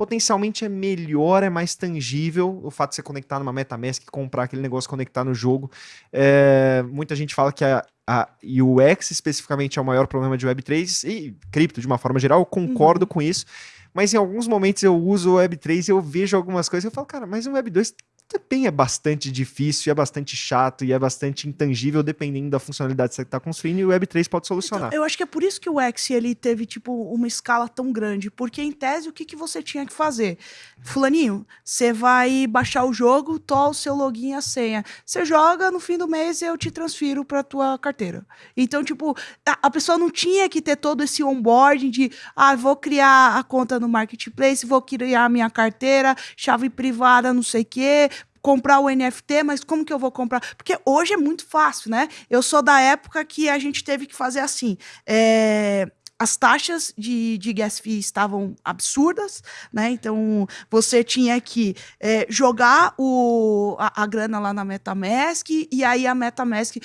potencialmente é melhor, é mais tangível. O fato de você conectar numa MetaMask, comprar aquele negócio, conectar no jogo. É, muita gente fala que a, a UX especificamente é o maior problema de Web3 e cripto de uma forma geral, eu concordo com isso. Mas em alguns momentos eu uso o Web3 e eu vejo algumas coisas e eu falo, cara, mas o Web2 também é bastante difícil, é bastante chato e é bastante intangível dependendo da funcionalidade que você está construindo e o Web3 pode solucionar. Então, eu acho que é por isso que o X ele teve tipo uma escala tão grande, porque em tese o que, que você tinha que fazer? Fulaninho, você vai baixar o jogo, o seu login e a senha. Você joga, no fim do mês eu te transfiro para tua carteira. Então, tipo, a, a pessoa não tinha que ter todo esse onboarding de, ah, vou criar a conta no marketplace, vou criar a minha carteira, chave privada, não sei o quê, comprar o NFT, mas como que eu vou comprar? Porque hoje é muito fácil, né? Eu sou da época que a gente teve que fazer assim. é, As taxas de, de gas fee estavam absurdas, né? Então você tinha que é, jogar o, a, a grana lá na MetaMask e aí a MetaMask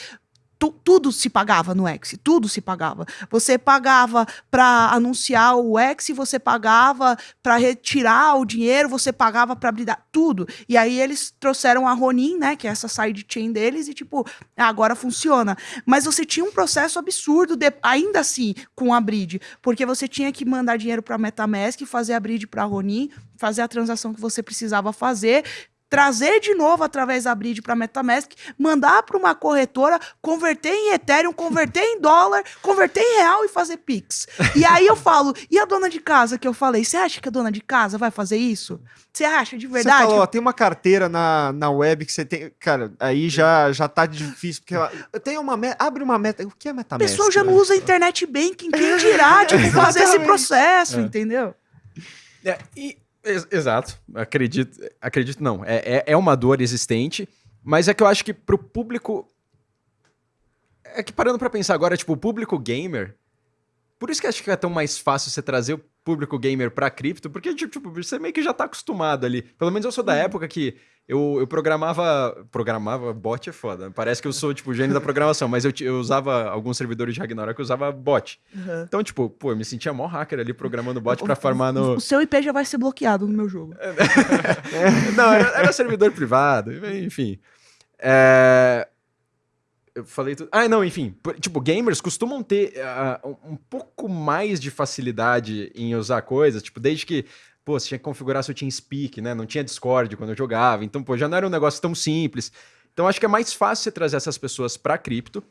tu, tudo se pagava no X, tudo se pagava. Você pagava para anunciar o X, você pagava para retirar o dinheiro, você pagava para abrir tudo. E aí eles trouxeram a Ronin, né, que é essa sidechain deles e tipo, agora funciona. Mas você tinha um processo absurdo de, ainda assim com a Bridge, porque você tinha que mandar dinheiro para MetaMask, fazer a Bridge para Ronin, fazer a transação que você precisava fazer, trazer de novo através da Bridge para MetaMask, mandar para uma corretora, converter em Ethereum, converter em dólar, converter em real e fazer Pix. E aí eu falo, e a dona de casa que eu falei, você acha que a dona de casa vai fazer isso? Você acha de verdade? Você falou, ó, tem uma carteira na, na web que você tem. Cara, aí já, já tá difícil, porque ela, tem uma meta, abre uma meta. O que é MetaMask? O pessoal já não usa internet banking, quem dirá, tipo, fazer esse processo, é. entendeu? É, e exato, acredito, acredito não. É, é, é, uma dor existente, mas é que eu acho que pro público. É que parando para pensar agora, tipo, o público gamer. Por isso que acho que é tão mais fácil você trazer o público gamer pra cripto, porque, tipo, você meio que já tá acostumado ali. Pelo menos eu sou da uhum. época que eu, eu programava. Programava bot é foda. Parece que eu sou, tipo, gênio da programação, mas eu, eu usava alguns servidores de Ragnarok, eu usava bot. Uhum. Então, tipo, pô, eu me sentia mó hacker ali programando bot para farmar no. O seu IP já vai ser bloqueado no meu jogo. <laughs> Não, era, era, servidor privado, enfim. É... Eu falei tudo. Ah, não, enfim. Tipo, gamers costumam ter uh, um pouco mais de facilidade em usar coisas, tipo, desde que pô, você tinha que configurar seu TeamSpeak, né? Não tinha Discord quando eu jogava. Então, pô, já não era um negócio tão simples. Então, acho que é mais fácil você trazer essas pessoas para cripto.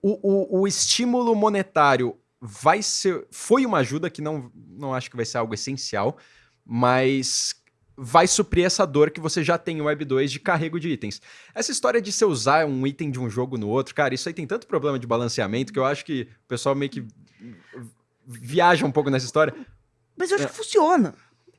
O, o, o, estímulo monetário vai ser. Foi uma ajuda que não, não acho que vai ser algo essencial, mas vai suprir essa dor que você já tem em Web 2 de carrego de itens. Essa história de você usar um item de um jogo no outro, cara, isso aí tem tanto problema de balanceamento que eu acho que o pessoal meio que viaja um pouco nessa história. Mas eu acho é. que funciona.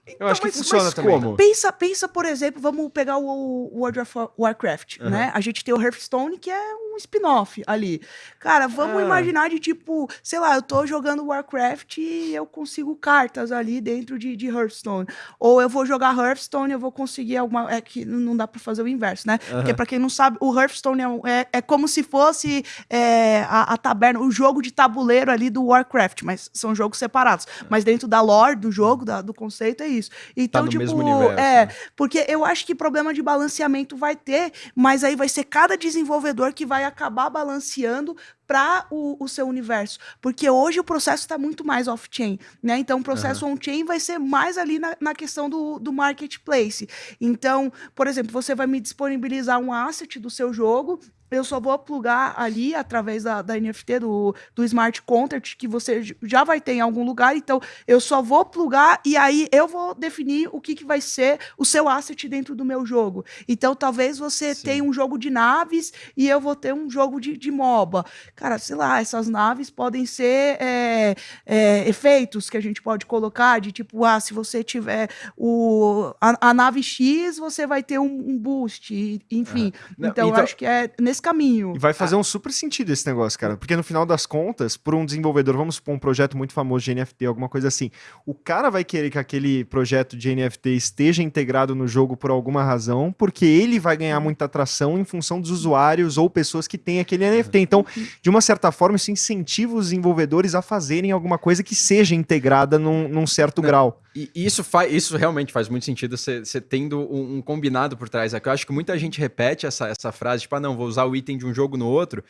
Então, eu acho que mas, funciona mas também. Como? Pensa, pensa, por exemplo, vamos pegar o World of Warcraft, uhum. né? A gente tem o Hearthstone, que é um spin-off ali. Cara, vamos ah. imaginar de tipo, sei lá, eu tô jogando Warcraft e eu consigo cartas ali dentro de, de Hearthstone. Ou eu vou jogar Hearthstone e eu vou conseguir alguma. É que não dá pra fazer o inverso, né? Uhum. Porque pra quem não sabe, o Hearthstone é, é, é como se fosse é, a, a, taberna, o jogo de tabuleiro ali do Warcraft, mas são jogos separados. Uhum. Mas dentro da lore do jogo, da, do conceito, é isso. Então, tá no tipo, mesmo universo, é, né? porque eu acho que problema de balanceamento vai ter, mas aí vai ser cada desenvolvedor que vai acabar balanceando para o, o, seu universo. Porque hoje o processo está muito mais off-chain, né? Então, o processo uhum. on-chain vai ser mais ali na, na questão do, do marketplace. Então, por exemplo, você vai me disponibilizar um asset do seu jogo, eu só vou plugar ali através da, da NFT, do, do smart contract, que você já vai ter em algum lugar. Então, eu só vou plugar e aí eu vou definir o que, que vai ser o seu asset dentro do meu jogo. Então, talvez você Sim. tenha um jogo de naves e eu vou ter um jogo de, de MOBA. Cara, sei lá, essas naves podem ser é, é, efeitos que a gente pode colocar, de tipo, ah, se você tiver o, a, a nave X, você vai ter um, um boost, enfim. Não, então, então, eu acho que é nesse caminho. E vai fazer ah. um super sentido esse negócio, cara. Porque no final das contas, por um desenvolvedor, vamos supor um projeto muito famoso de NFT, alguma coisa assim, o cara vai querer que aquele projeto de NFT esteja integrado no jogo por alguma razão, porque ele vai ganhar muita atração em função dos usuários ou pessoas que têm aquele NFT. Então, de uma certa forma, isso incentiva os desenvolvedores a fazerem alguma coisa que seja integrada num, num certo Não. grau. E isso, faz, isso realmente faz muito sentido, você tendo um, um, combinado por trás. É que eu acho que muita gente repete essa, essa frase, tipo, ah, não, vou usar o item de um jogo no outro.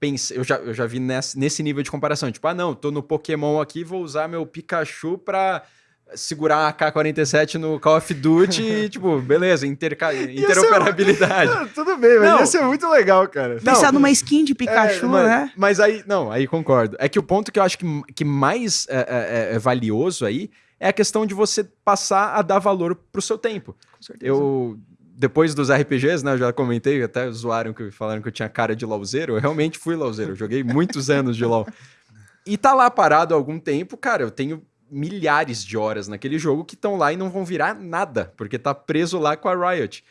Pense, eu, já, eu já vi nesse, nesse nível de comparação. Tipo, ah, não, tô no Pokémon aqui, vou usar meu Pikachu pra segurar a K-47 no Call of Duty e, <laughs> tipo, beleza, interca... interoperabilidade. Ser... <laughs> tudo bem, mas não. ia ser muito legal, cara. Pensar numa skin de Pikachu, é, mas, né? Mas aí, não, aí concordo. É que o ponto que eu acho que, que mais é, é, é valioso aí é a questão de você passar a dar valor pro seu tempo. Com certeza. Eu, depois dos RPGs, né, eu já comentei, até zoaram que falaram que eu tinha cara de LoLzeiro, eu realmente fui LoLzeiro, eu joguei muitos <laughs> anos de LoL. E tá lá parado há algum tempo, cara, eu tenho milhares de horas naquele jogo que estão lá e não vão virar nada, porque tá preso lá com a Riot.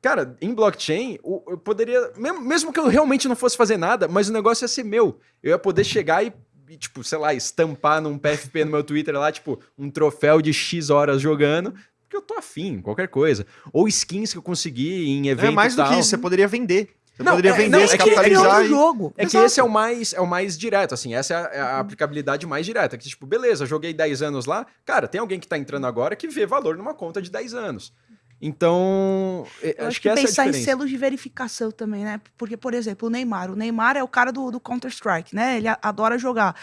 Cara, em blockchain, eu poderia. Mesmo que eu realmente não fosse fazer nada, mas o negócio ia ser meu. Eu ia poder chegar e e, tipo, sei lá, estampar num PFP no meu Twitter lá, tipo, um troféu de X horas jogando, porque eu tô afim, qualquer coisa. Ou skins que eu consegui em evento É mais do que isso, você poderia vender. Você não, poderia é, vender, não, é capitalizar e... jogo. É Exato. que esse é o mais é o mais direto, assim, essa é a, é a aplicabilidade mais direta, que tipo, beleza, joguei 10 anos lá, cara, tem alguém que tá entrando agora que vê valor numa conta de 10 anos. Então, eu acho, acho que, que pensar em selos de verificação também, né? Porque, por exemplo, o Neymar. O Neymar é o cara do, do Counter-Strike, né? Ele adora jogar.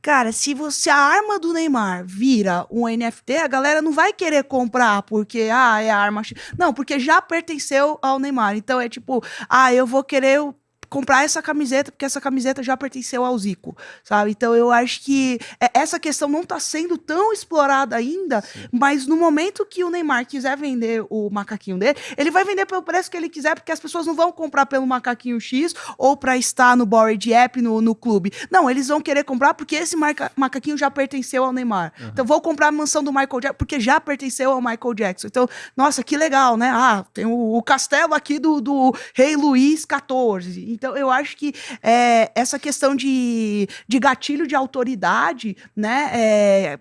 Cara, se você a arma do Neymar vira um NFT, a galera não vai querer comprar porque ah, é a arma. Não, porque já pertenceu ao Neymar. Então é tipo, ah, eu vou querer comprar essa camiseta, porque essa camiseta já pertenceu ao Zico, sabe? Então eu acho que é, essa questão não está sendo tão explorada ainda, Sim. mas no momento que o Neymar quiser vender o macaquinho dele, ele vai vender pelo preço que ele quiser, porque as pessoas não vão comprar pelo macaquinho X ou para estar no Bored App, no, no clube. Não, eles vão querer comprar porque esse marca, macaquinho já pertenceu ao Neymar. Uhum. Então vou comprar a mansão do Michael Jackson, porque já pertenceu ao Michael Jackson. Então, nossa, que legal, né? Ah, tem o, o castelo aqui do, do rei Luís XIV. Então, eu acho que é, essa questão de, de gatilho de autoridade, né? É,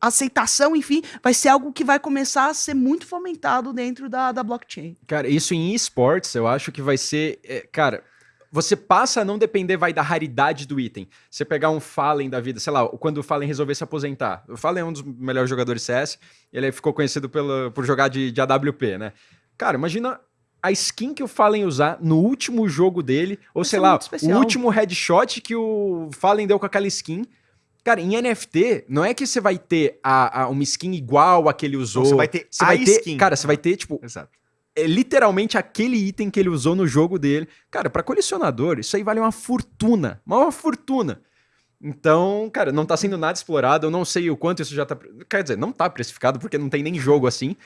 aceitação, enfim, vai ser algo que vai começar a ser muito fomentado dentro da, da blockchain. Cara, isso em esportes, eu acho que vai ser. É, cara, você passa a não depender vai da raridade do item. Você pegar um Fallen da vida, sei lá, quando o Fallen resolver se aposentar. O Fallen é um dos melhores jogadores CS, ele ficou conhecido por jogar de, de AWP, né? Cara, imagina a skin que o Fallen usar no último jogo dele, ou sei lá, o último headshot que o Fallen deu com aquela skin. Cara, em NFT, não é que você vai ter a, a uma skin igual a que ele usou. Não, você vai ter você a vai ter, skin. Cara, você vai ter, tipo, Exato. É literalmente aquele item que ele usou no jogo dele. Cara, para colecionador, isso aí vale uma fortuna. Uma fortuna. Então, cara, não tá sendo nada explorado. Eu não sei o quanto isso já tá. Quer dizer, não tá precificado porque não tem nem jogo assim.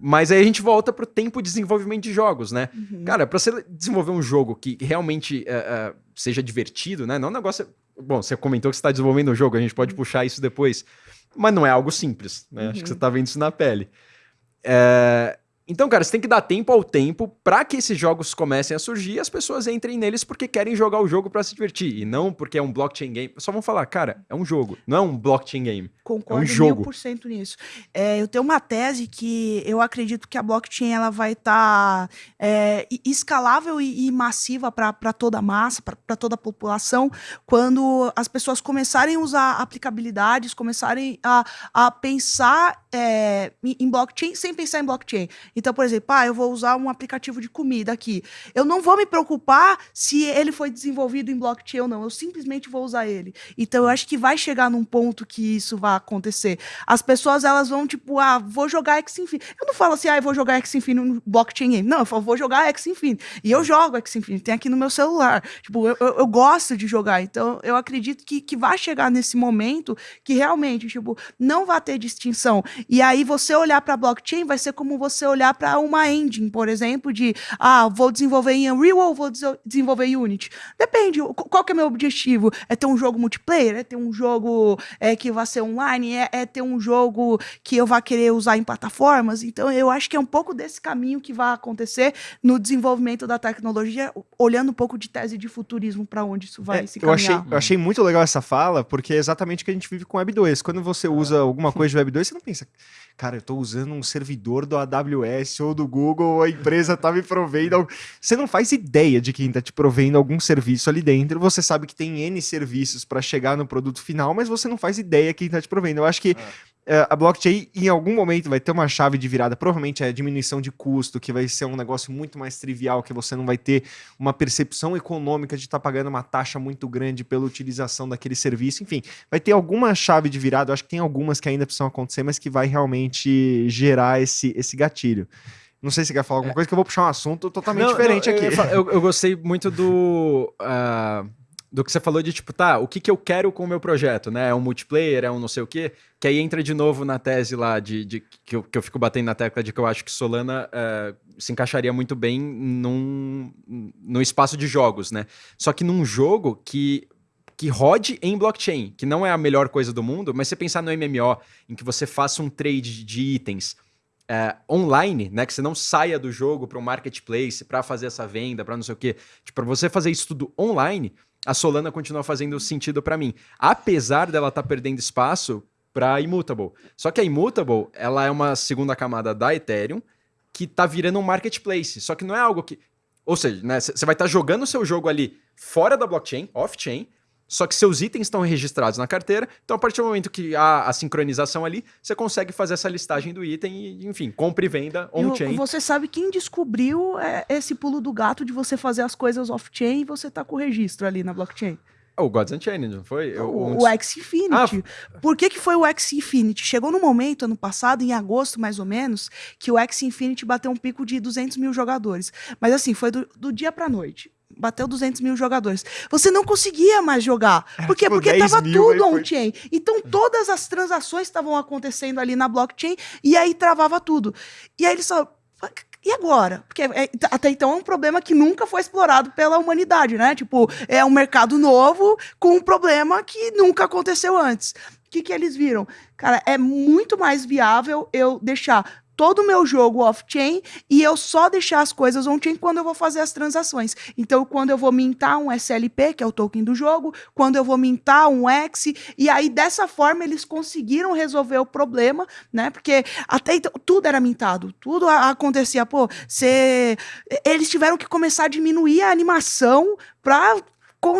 Mas aí a gente volta pro tempo de desenvolvimento de jogos, né? Uhum. Cara, pra você desenvolver um jogo que realmente uh, uh, seja divertido, né? Não é um negócio. Bom, você comentou que você está desenvolvendo um jogo, a gente pode uhum. puxar isso depois. Mas não é algo simples, né? Uhum. Acho que você está vendo isso na pele. É... Então, cara, você tem que dar tempo ao tempo para que esses jogos comecem a surgir e as pessoas entrem neles porque querem jogar o jogo para se divertir. E não porque é um blockchain game. Só vão falar, cara, é um jogo, não é um blockchain game. Concordo é um jogo. por cento nisso. É, eu tenho uma tese que eu acredito que a blockchain ela vai estar tá, é, escalável e, e massiva para toda a massa, para toda a população, quando as pessoas começarem a usar aplicabilidades, começarem a, a pensar é, em blockchain sem pensar em blockchain. Então, por exemplo, ah, eu vou usar um aplicativo de comida aqui. Eu não vou me preocupar se ele foi desenvolvido em blockchain ou não. Eu simplesmente vou usar ele. Então, eu acho que vai chegar num ponto que isso vai acontecer. As pessoas, elas vão, tipo, ah, vou jogar X Infinity. Eu não falo assim, ah, eu vou jogar X Infinity no blockchain game. Não, eu falo, vou jogar X Infinity. E eu jogo X Infinity. Tem aqui no meu celular. Tipo, eu, eu, eu gosto de jogar. Então, eu acredito que, que vai chegar nesse momento que realmente, tipo, não vai ter distinção. E aí, você olhar para blockchain vai ser como você olhar olhar para uma engine, por exemplo, de ah, vou desenvolver em Unreal ou vou desenvolver em Unity. Depende, qual que é meu objetivo? É ter um jogo multiplayer? É ter um jogo é, que vai ser online? É, é ter um jogo que eu vá querer usar em plataformas? Então, eu acho que é um pouco desse caminho que vai acontecer no desenvolvimento da tecnologia, olhando um pouco de tese de futurismo para onde isso vai é, se caminhar. Eu achei, eu achei muito legal essa fala, porque é exatamente o que a gente vive com Web 2. Quando você usa alguma <laughs> coisa de Web 2, você não pensa, cara, eu estou usando um servidor do AWS ou do Google, a empresa está me provendo. Você não faz ideia de quem está te provendo algum serviço ali dentro. Você sabe que tem N serviços para chegar no produto final, mas você não faz ideia quem está te provendo. Eu acho que é. É, a blockchain em algum momento vai ter uma chave de virada, provavelmente é a diminuição de custo, que vai ser um negócio muito mais trivial, que você não vai ter uma percepção econômica de estar tá pagando uma taxa muito grande pela utilização daquele serviço. Enfim, vai ter alguma chave de virada, eu acho que tem algumas que ainda precisam acontecer, mas que vai realmente gerar esse, esse gatilho. Não sei se você quer falar alguma é. coisa, que eu vou puxar um assunto totalmente não, diferente não, aqui. Eu, eu, gostei muito do. Uh do que você falou de tipo, tá, o que, que eu quero com o meu projeto, né? É um multiplayer, é um não sei o quê, que aí entra de novo na tese lá de, de que, eu, que eu fico batendo na tecla de que eu acho que Solana uh, se encaixaria muito bem num, num espaço de jogos, né? Só que num jogo que que rode em blockchain, que não é a melhor coisa do mundo, mas você pensar no MMO, em que você faça um trade de itens é, online, né, que você não saia do jogo para um marketplace para fazer essa venda, para não sei o quê, tipo, para você fazer isso tudo online, a Solana continua fazendo sentido para mim. Apesar dela estar tá perdendo espaço para Immutable. Só que a Immutable, ela é uma segunda camada da Ethereum que tá virando um marketplace. Só que não é algo que Ou seja, né, você vai estar tá jogando o seu jogo ali fora da blockchain, off-chain, só que seus itens estão registrados na carteira, então a partir do momento que há a sincronização ali, você consegue fazer essa listagem do item e, enfim, compra e venda on-chain. Você sabe quem descobriu é, esse pulo do gato de você fazer as coisas off-chain e você tá com o registro ali na blockchain? O Gods Unchained, não foi? O, o X Infinity. Ah, Por que, que foi o X Infinity? Chegou no momento, ano passado, em agosto mais ou menos, que o X Infinity bateu um pico de 200 mil jogadores. Mas assim, foi do, do dia pra noite bateu 200 mil jogadores. Você não conseguia mais jogar. É, Por quê? Porque estava tudo on-chain. Foi... Então, todas as transações estavam acontecendo ali na blockchain e aí travava tudo. E aí eles só e agora? Porque é, até então é um problema que nunca foi explorado pela humanidade, né? Tipo, é um mercado novo com um problema que nunca aconteceu antes. O que, que eles viram? Cara, é muito mais viável eu deixar todo o meu jogo off-chain e eu só deixar as coisas on-chain quando eu vou fazer as transações. Então, quando eu vou mintar um SLP, que é o token do jogo, quando eu vou mintar um X, e aí dessa forma eles conseguiram resolver o problema, né? Porque até então tudo era mintado, tudo acontecia, pô, você eles tiveram que começar a diminuir a animação para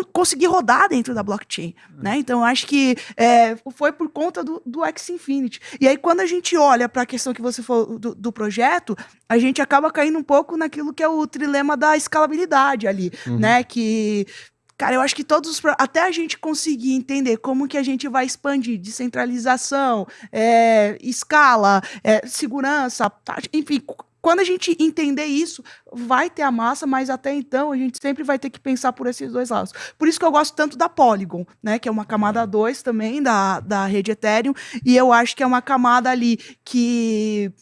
conseguir rodar dentro da blockchain, uhum. né? Então, acho que é, foi por conta do, do X Infinity. E aí, quando a gente olha para a questão que você falou do, do, projeto, a gente acaba caindo um pouco naquilo que é o trilema da escalabilidade ali, uhum. né? Que Cara, eu acho que todos os. Até a gente conseguir entender como que a gente vai expandir descentralização, é, escala, é, segurança, enfim, quando a gente entender isso, vai ter a massa, mas até então a gente sempre vai ter que pensar por esses dois lados. Por isso que eu gosto tanto da Polygon, né? Que é uma camada 2 também da, da rede Ethereum. E eu acho que é uma camada ali que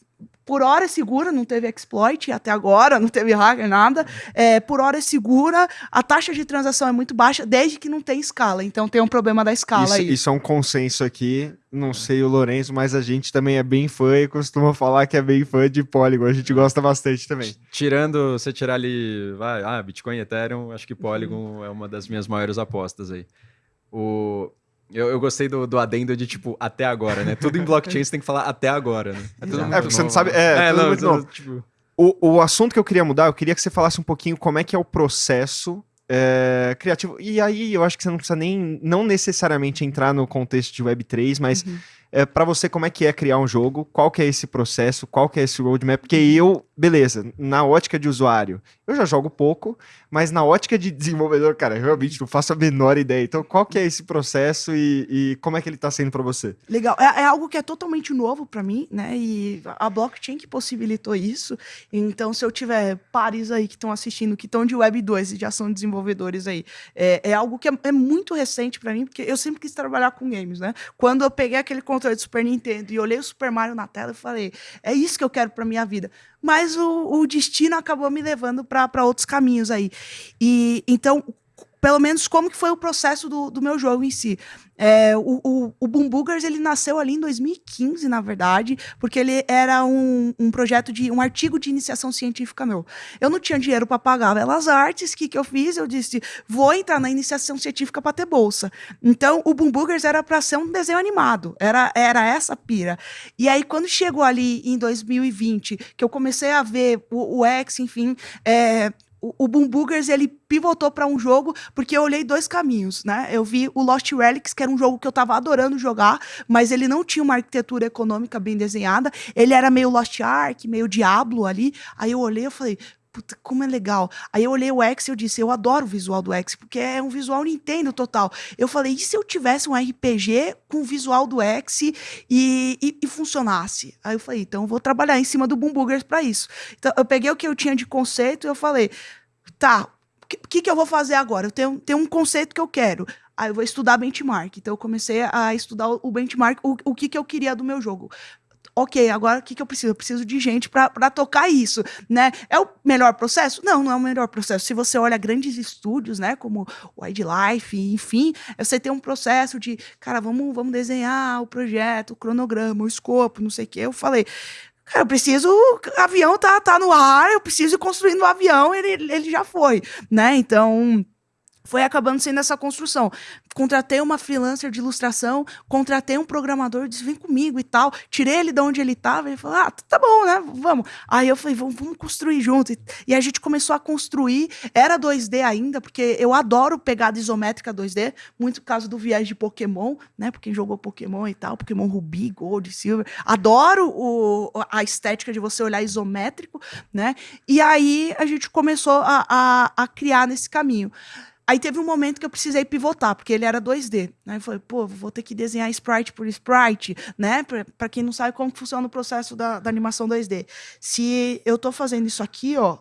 por hora é segura, não teve exploit até agora, não teve hacker, nada. É, por hora é segura, a taxa de transação é muito baixa, desde que não tem escala. Então tem um problema da escala isso, aí. Isso é um consenso aqui. Não sei o Lourenço, mas a gente também é bem fã e costuma falar que é bem fã de Polygon. A gente gosta bastante também. Tirando, você tirar ali, vai, ah, Bitcoin e Ethereum, acho que Polygon uhum. é uma das minhas maiores apostas aí. O, eu, eu gostei do, do adendo de, tipo, até agora, né? Tudo em blockchain você tem que falar até agora, né? É, tudo é porque você não sabe. É, é não, muito. Tipo... O, o assunto que eu queria mudar, eu queria que você falasse um pouquinho como é que é o processo é, criativo. E aí eu acho que você não precisa nem, não necessariamente entrar no contexto de Web3, mas uhum é, para você como é que é criar um jogo, qual que é esse processo, qual que é esse roadmap, porque eu, beleza, na ótica de usuário, eu já jogo pouco, mas na ótica de desenvolvedor, cara, realmente não faço a menor ideia. Então, qual que é esse processo e, e como é que ele está sendo para você? Legal, é, é, algo que é totalmente novo para mim, né, e a blockchain que possibilitou isso, então se eu tiver pares aí que estão assistindo, que estão de Web 2 e já são desenvolvedores aí, é, é algo que é, é muito recente para mim, porque eu sempre quis trabalhar com games, né, quando eu peguei aquele controle do Super Nintendo e olhei o Super Mario na tela e falei, é isso que eu quero para minha vida. Mas o, o destino acabou me levando para outros caminhos aí. E então pelo menos como que foi o processo do, do meu jogo em si. É, o, o, o Boom Boogers, ele nasceu ali em 2015, na verdade, porque ele era um, um projeto de um artigo de iniciação científica meu. Eu não tinha dinheiro para pagar Belas Artes, o que, que eu fiz? Eu disse, vou entrar na iniciação científica para ter bolsa. Então, o Boom Boogers era para ser um desenho animado, era, era essa pira. E aí, quando chegou ali em 2020, que eu comecei a ver o, o X, enfim, é, o, Boom Boogers, ele pivotou para um jogo, porque eu olhei dois caminhos, né? Eu vi o Lost Relics, que era um jogo que eu tava adorando jogar, mas ele não tinha uma arquitetura econômica bem desenhada, ele era meio Lost Ark, meio Diablo ali, aí eu olhei e falei, puta, como é legal. Aí eu olhei o X e eu disse, eu adoro o visual do X, porque é um visual Nintendo total. Eu falei, e se eu tivesse um RPG com o visual do X e, e, e funcionasse? Aí eu falei, então eu vou trabalhar em cima do Boom Boogers para isso. Então eu peguei o que eu tinha de conceito e eu falei, tá, o que, que, que eu vou fazer agora? Eu tenho, tenho um conceito que eu quero. Aí eu vou estudar benchmark. Então eu comecei a estudar o benchmark, o, o que, que eu queria do meu jogo ok, agora o que, que eu preciso? Eu preciso de gente para tocar isso, né? É o melhor processo? Não, não é o melhor processo. Se você olha grandes estúdios, né, como Wildlife, enfim, você tem um processo de, cara, vamos, vamos desenhar o projeto, o cronograma, o escopo, não sei o quê. Eu falei, Cara, eu preciso. O avião tá, tá no ar, eu preciso ir construindo o avião, ele, ele já foi, né? Então. Foi acabando sendo essa construção. Contratei uma freelancer de ilustração, contratei um programador, disse, vem comigo e tal. Tirei ele de onde ele estava, ele falou, ah, tá bom, né, vamos. Aí eu falei, vamos, vamos construir junto. E a gente começou a construir, era 2D ainda, porque eu adoro pegada isométrica 2D, muito por causa do viés de Pokémon, né, porque jogou Pokémon e tal, Pokémon Ruby, Gold, Silver. Adoro o, a estética de você olhar isométrico, né, e aí a gente começou a, a, a criar nesse caminho. Aí teve um momento que eu precisei pivotar, porque ele era 2D. Né? Eu falei, pô, vou ter que desenhar sprite por sprite, né? Para quem não sabe como funciona o processo da, da animação 2D. Se eu estou fazendo isso aqui, ó,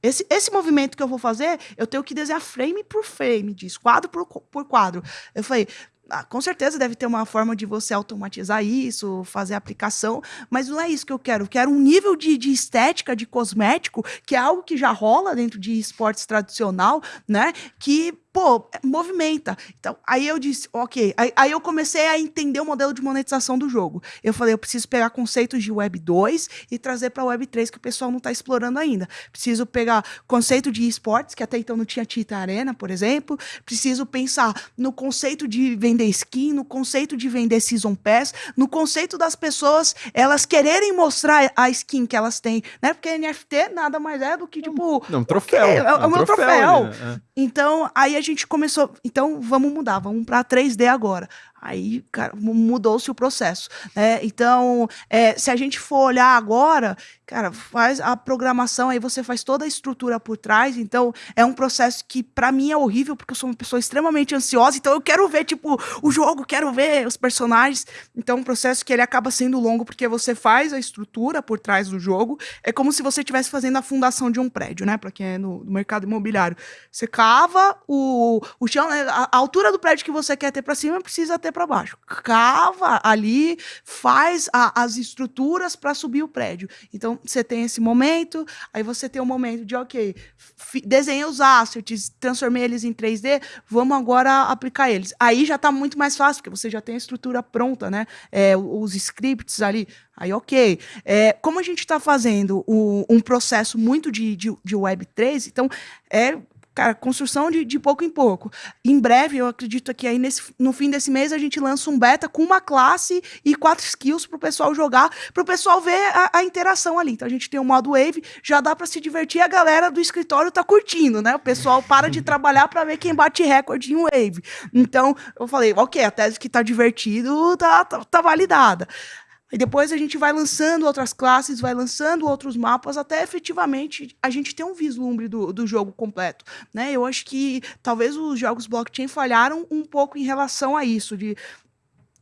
esse, esse movimento que eu vou fazer, eu tenho que desenhar frame por frame disso, quadro por, por quadro. Eu falei, com certeza deve ter uma forma de você automatizar isso, fazer aplicação, mas não é isso que eu quero. Eu quero um nível de, de estética, de cosmético, que é algo que já rola dentro de esportes tradicional, né? Que pô, movimenta. Então, aí eu disse, ok. Aí, aí, eu comecei a entender o modelo de monetização do jogo. Eu falei, eu preciso pegar conceitos de Web 2 e trazer para Web 3, que o pessoal não está explorando ainda. Preciso pegar conceito de esportes, que até então não tinha Tita Arena, por exemplo. Preciso pensar no conceito de vender skin, no conceito de vender Season Pass, no conceito das pessoas elas quererem mostrar a skin que elas têm, né? Porque NFT nada mais é do que, tipo... Não, um troféu. É, é, é, um o meu troféu. troféu. Né? Então, aí a gente começou, então vamos mudar, vamos para 3D agora. Aí, cara, mudou-se o processo. Né? Então, é, se a gente for olhar agora, cara, faz a programação, aí você faz toda a estrutura por trás. Então, é um processo que, para mim, é horrível, porque eu sou uma pessoa extremamente ansiosa. Então, eu quero ver, tipo, o jogo, quero ver os personagens. Então, é um processo que ele acaba sendo longo, porque você faz a estrutura por trás do jogo. É como se você estivesse fazendo a fundação de um prédio, né? Para quem é no, no, mercado imobiliário. Você cava o, o chão, né? a, a altura do prédio que você quer ter para cima precisa ter para baixo. Cava ali, faz a, as estruturas para subir o prédio. Então, você tem esse momento, aí você tem o um momento de, ok, desenhei os assets, transformei eles em 3D, vamos agora aplicar eles. Aí já está muito mais fácil, porque você já tem a estrutura pronta, né? É, os scripts ali. Aí, ok. É, como a gente está fazendo o, um processo muito de, de, de Web3, então é Cara, construção de, de pouco em pouco. Em breve, eu acredito que aí nesse, no fim desse mês a gente lança um beta com uma classe e quatro skills para o pessoal jogar, para o pessoal ver a, a, interação ali. Então a gente tem o modo Wave, já dá para se divertir a galera do escritório tá curtindo, né? O pessoal para de trabalhar para ver quem bate recorde em Wave. Então eu falei, ok, a tese que tá divertido tá, tá, tá validada. E depois a gente vai lançando outras classes, vai lançando outros mapas, até efetivamente a gente ter um vislumbre do, do jogo completo. Né? Eu acho que talvez os jogos blockchain falharam um pouco em relação a isso, de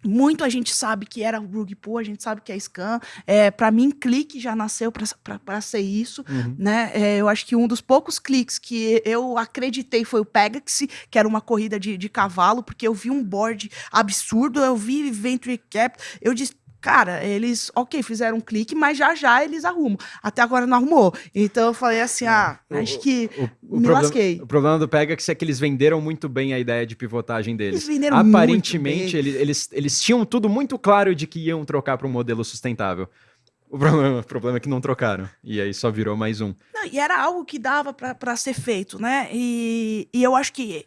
muito a gente sabe que era o rug pull, a gente sabe que é scan. É, para mim, clique já nasceu para ser isso. Uhum. Né? É, eu acho que um dos poucos cliques que eu acreditei foi o Pegasus, que era uma corrida de, de cavalo, porque eu vi um board absurdo, eu vi Venture Cap, eu disse, cara, eles, ok, fizeram um clique, mas já já eles arrumam. Até agora não arrumou. Então eu falei assim, ah, o, acho que o, o, me problema, lasquei. O problema do Pegasus é que eles venderam muito bem a ideia de pivotagem deles. Eles venderam Aparentemente, eles, eles, eles tinham tudo muito claro de que iam trocar para um modelo sustentável. O problema, o problema, é que não trocaram. E aí só virou mais um. Não, e era algo que dava para ser feito, né? E, e eu acho que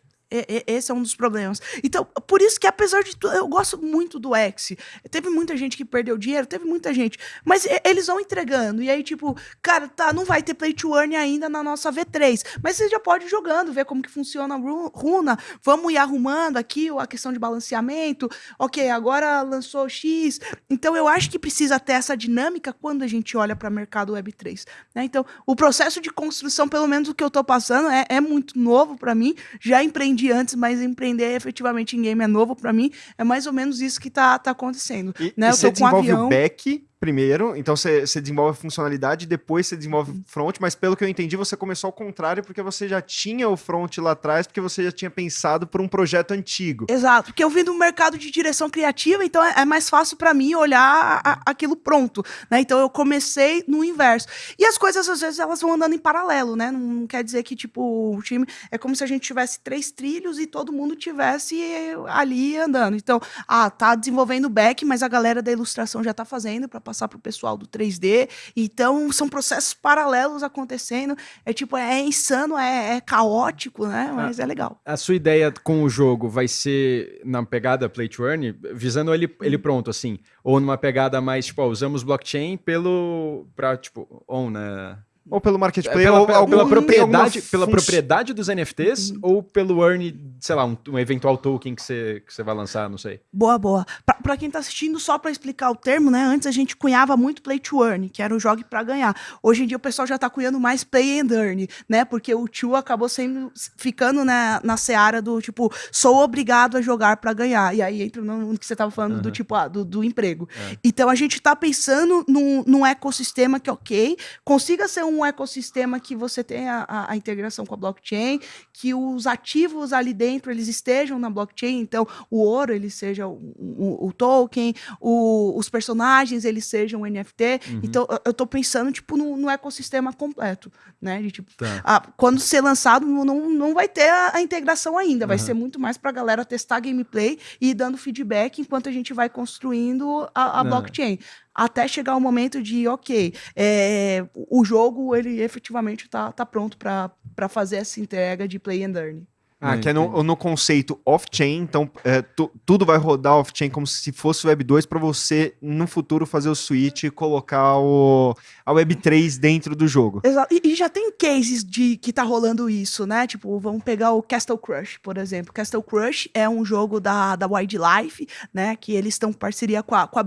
esse é um dos problemas. Então, por isso que, apesar de tudo, eu gosto muito do X. Teve muita gente que perdeu dinheiro, teve muita gente. Mas eles vão entregando. E aí, tipo, cara, tá, não vai ter play to earn ainda na nossa V3. Mas você já pode ir jogando, ver como que funciona a runa. Vamos ir arrumando aqui a questão de balanceamento. Ok, agora lançou X. Então, eu acho que precisa ter essa dinâmica quando a gente olha para o mercado Web3. Né? Então, o processo de construção, pelo menos o que eu tô passando, é, é muito novo para mim. Já empreendi empreendi antes, mas empreender efetivamente em game é novo para mim. É mais ou menos isso que tá, tá acontecendo. E, né? e você desenvolve um avião... o back primeiro, então você, você desenvolve a funcionalidade, depois você desenvolve o front, mas pelo que eu entendi, você começou ao contrário, porque você já tinha o front lá atrás, porque você já tinha pensado por um projeto antigo. Exato, porque eu vim do mercado de direção criativa, então é, é mais fácil para mim olhar a, aquilo pronto, né? Então eu comecei no inverso. E as coisas, às vezes, elas vão andando em paralelo, né? Não, não quer dizer que, tipo, o time... É como se a gente tivesse três trilhos e todo mundo tivesse ali andando. Então, ah, tá desenvolvendo back, mas a galera da ilustração já tá fazendo para passar passar para o pessoal do 3D. Então, são processos paralelos acontecendo. É tipo, é insano, é, é caótico, né? Mas é legal. A sua ideia com o jogo vai ser na pegada Play to Earn, visando ele, ele pronto, assim? Ou numa pegada mais, tipo, ó, usamos blockchain pelo... pra, tipo, on, né? Ou pelo marketplace, pela, ou pela, algum- pela propriedade, alguma pela propriedade dos NFTs ou pelo earn, sei lá, um, um eventual token que você que você vai lançar, não sei. Boa, boa. Pra, pra quem tá assistindo, só pra explicar o termo, né? Antes a gente cunhava muito play to earn, que era o jogue pra ganhar. Hoje em dia o pessoal já tá cunhando mais play and earn, né? Porque o to acabou sendo, ficando na, na seara do tipo, sou obrigado a jogar pra ganhar. E aí entra no, que você tava falando do tipo, ah, do, do emprego. Então a gente tá pensando num, num ecossistema que, ok, consiga ser um ecossistema que você tenha a, a integração com a blockchain, que os ativos ali dentro eles estejam na blockchain, então o ouro ele seja o, o- o token, o- os personagens eles sejam o NFT. Então eu- tô pensando tipo no, no ecossistema completo, né? De, tipo, Tá. ah, quando ser lançado não, não, vai ter a, a integração ainda, vai ser muito mais pra galera testar gameplay e ir dando feedback enquanto a gente vai construindo a, a blockchain. Até chegar o momento de, ok, é, o jogo ele efetivamente tá, tá pronto pra fazer essa entrega de play and earn. Ah, que é no, no conceito off-chain, então é, tu- tudo vai rodar off-chain como se fosse Web 2 para você, no futuro, fazer o switch e colocar o, a Web 3 dentro do jogo. Exato. E, e já tem cases de que tá rolando isso, né? Tipo, vamos pegar o Castle Crush, por exemplo. Castle Crush é um jogo da, da Wildlife, né? Que eles estão em parceria com a, com a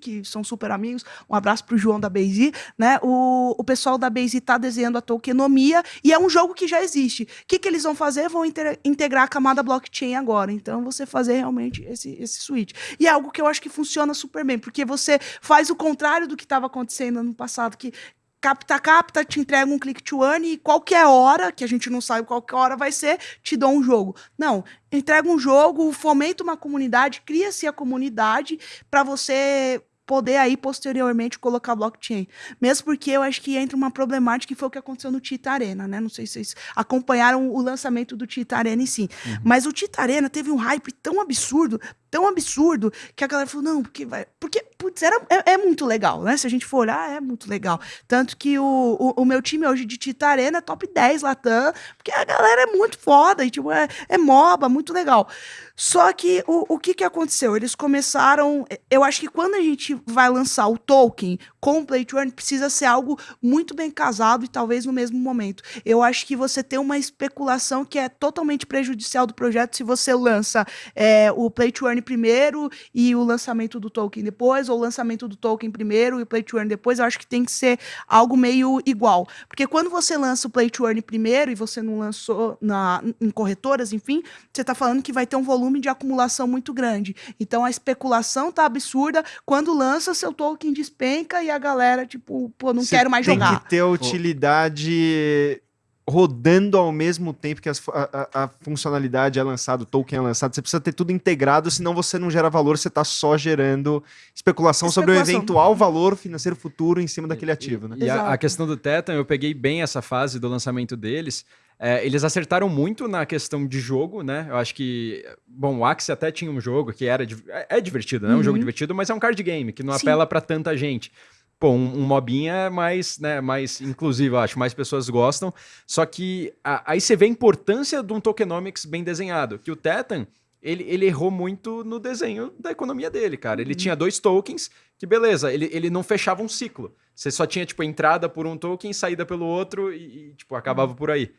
que são super amigos. Um abraço pro João da BaseZ, né? O, o pessoal da BaseZ tá desenhando a tokenomia e é um jogo que já existe. O que, que eles vão fazer? Vão inter- integrar a camada blockchain agora. Então, você fazer realmente esse, esse switch. E é algo que eu acho que funciona super bem, porque você faz o contrário do que estava acontecendo ano passado, que capta, capta, te entrega um click to earn e qualquer hora, que a gente não sabe qual hora vai ser, te dou um jogo. Não, entrega um jogo, fomenta uma comunidade, cria-se a comunidade para você poder aí posteriormente colocar blockchain. Mesmo porque eu acho que entra uma problemática que foi o que aconteceu no Tita Arena, né? Não sei se vocês acompanharam o lançamento do Tita Arena em si. Mas o Tita Arena teve um hype tão absurdo, tão absurdo, que a galera falou, não, porque vai. Porque, putz, era, é, é muito legal, né? Se a gente for olhar, é muito legal. Tanto que o, o, o meu time hoje de Tita Arena é top 10 Latam, porque a galera é muito foda, e, tipo, é, é MOBA, muito legal. Só que o, o que, que aconteceu? Eles começaram. Eu acho que quando a gente vai lançar o token com o Play precisa ser algo muito bem casado e talvez no mesmo momento. Eu acho que você tem uma especulação que é totalmente prejudicial do projeto se você lança é, o Play to primeiro e o lançamento do token depois, ou o lançamento do token primeiro e o Play to Earn depois. Eu acho que tem que ser algo meio igual. Porque quando você lança o Play to Earn primeiro e você não lançou na, em corretoras, enfim, você está falando que vai ter um volume de acumulação muito grande. Então a especulação tá absurda. Quando lança, seu token despenca e a galera, tipo, pô, não Você quero mais tem jogar. que ter utilidade rodando ao mesmo tempo que as a, a- funcionalidade é lançada, o token é lançado. Você precisa ter tudo integrado, senão você não gera valor, você está só gerando especulação, sobre o Especulação. eventual valor financeiro futuro em cima daquele ativo, né? E a, a questão do Tetan, eu peguei bem essa fase do lançamento deles. É, eles acertaram muito na questão de jogo, né? Eu acho que. Bom, o Axie até tinha um jogo que era. É, é divertido, né? É um jogo divertido, mas é um card game que não Sim. apela pra tanta gente. Pô, um, um mobinha é mais, né, mais inclusivo, acho, mais pessoas gostam. Só que a- aí você vê a importância de um tokenomics bem desenhado. Que o Tetan, ele, ele errou muito no desenho da economia dele, cara. Ele tinha dois tokens que, beleza, ele, ele não fechava um ciclo. Você só tinha, tipo, entrada por um token, saída pelo outro e, e, tipo, acabava por aí.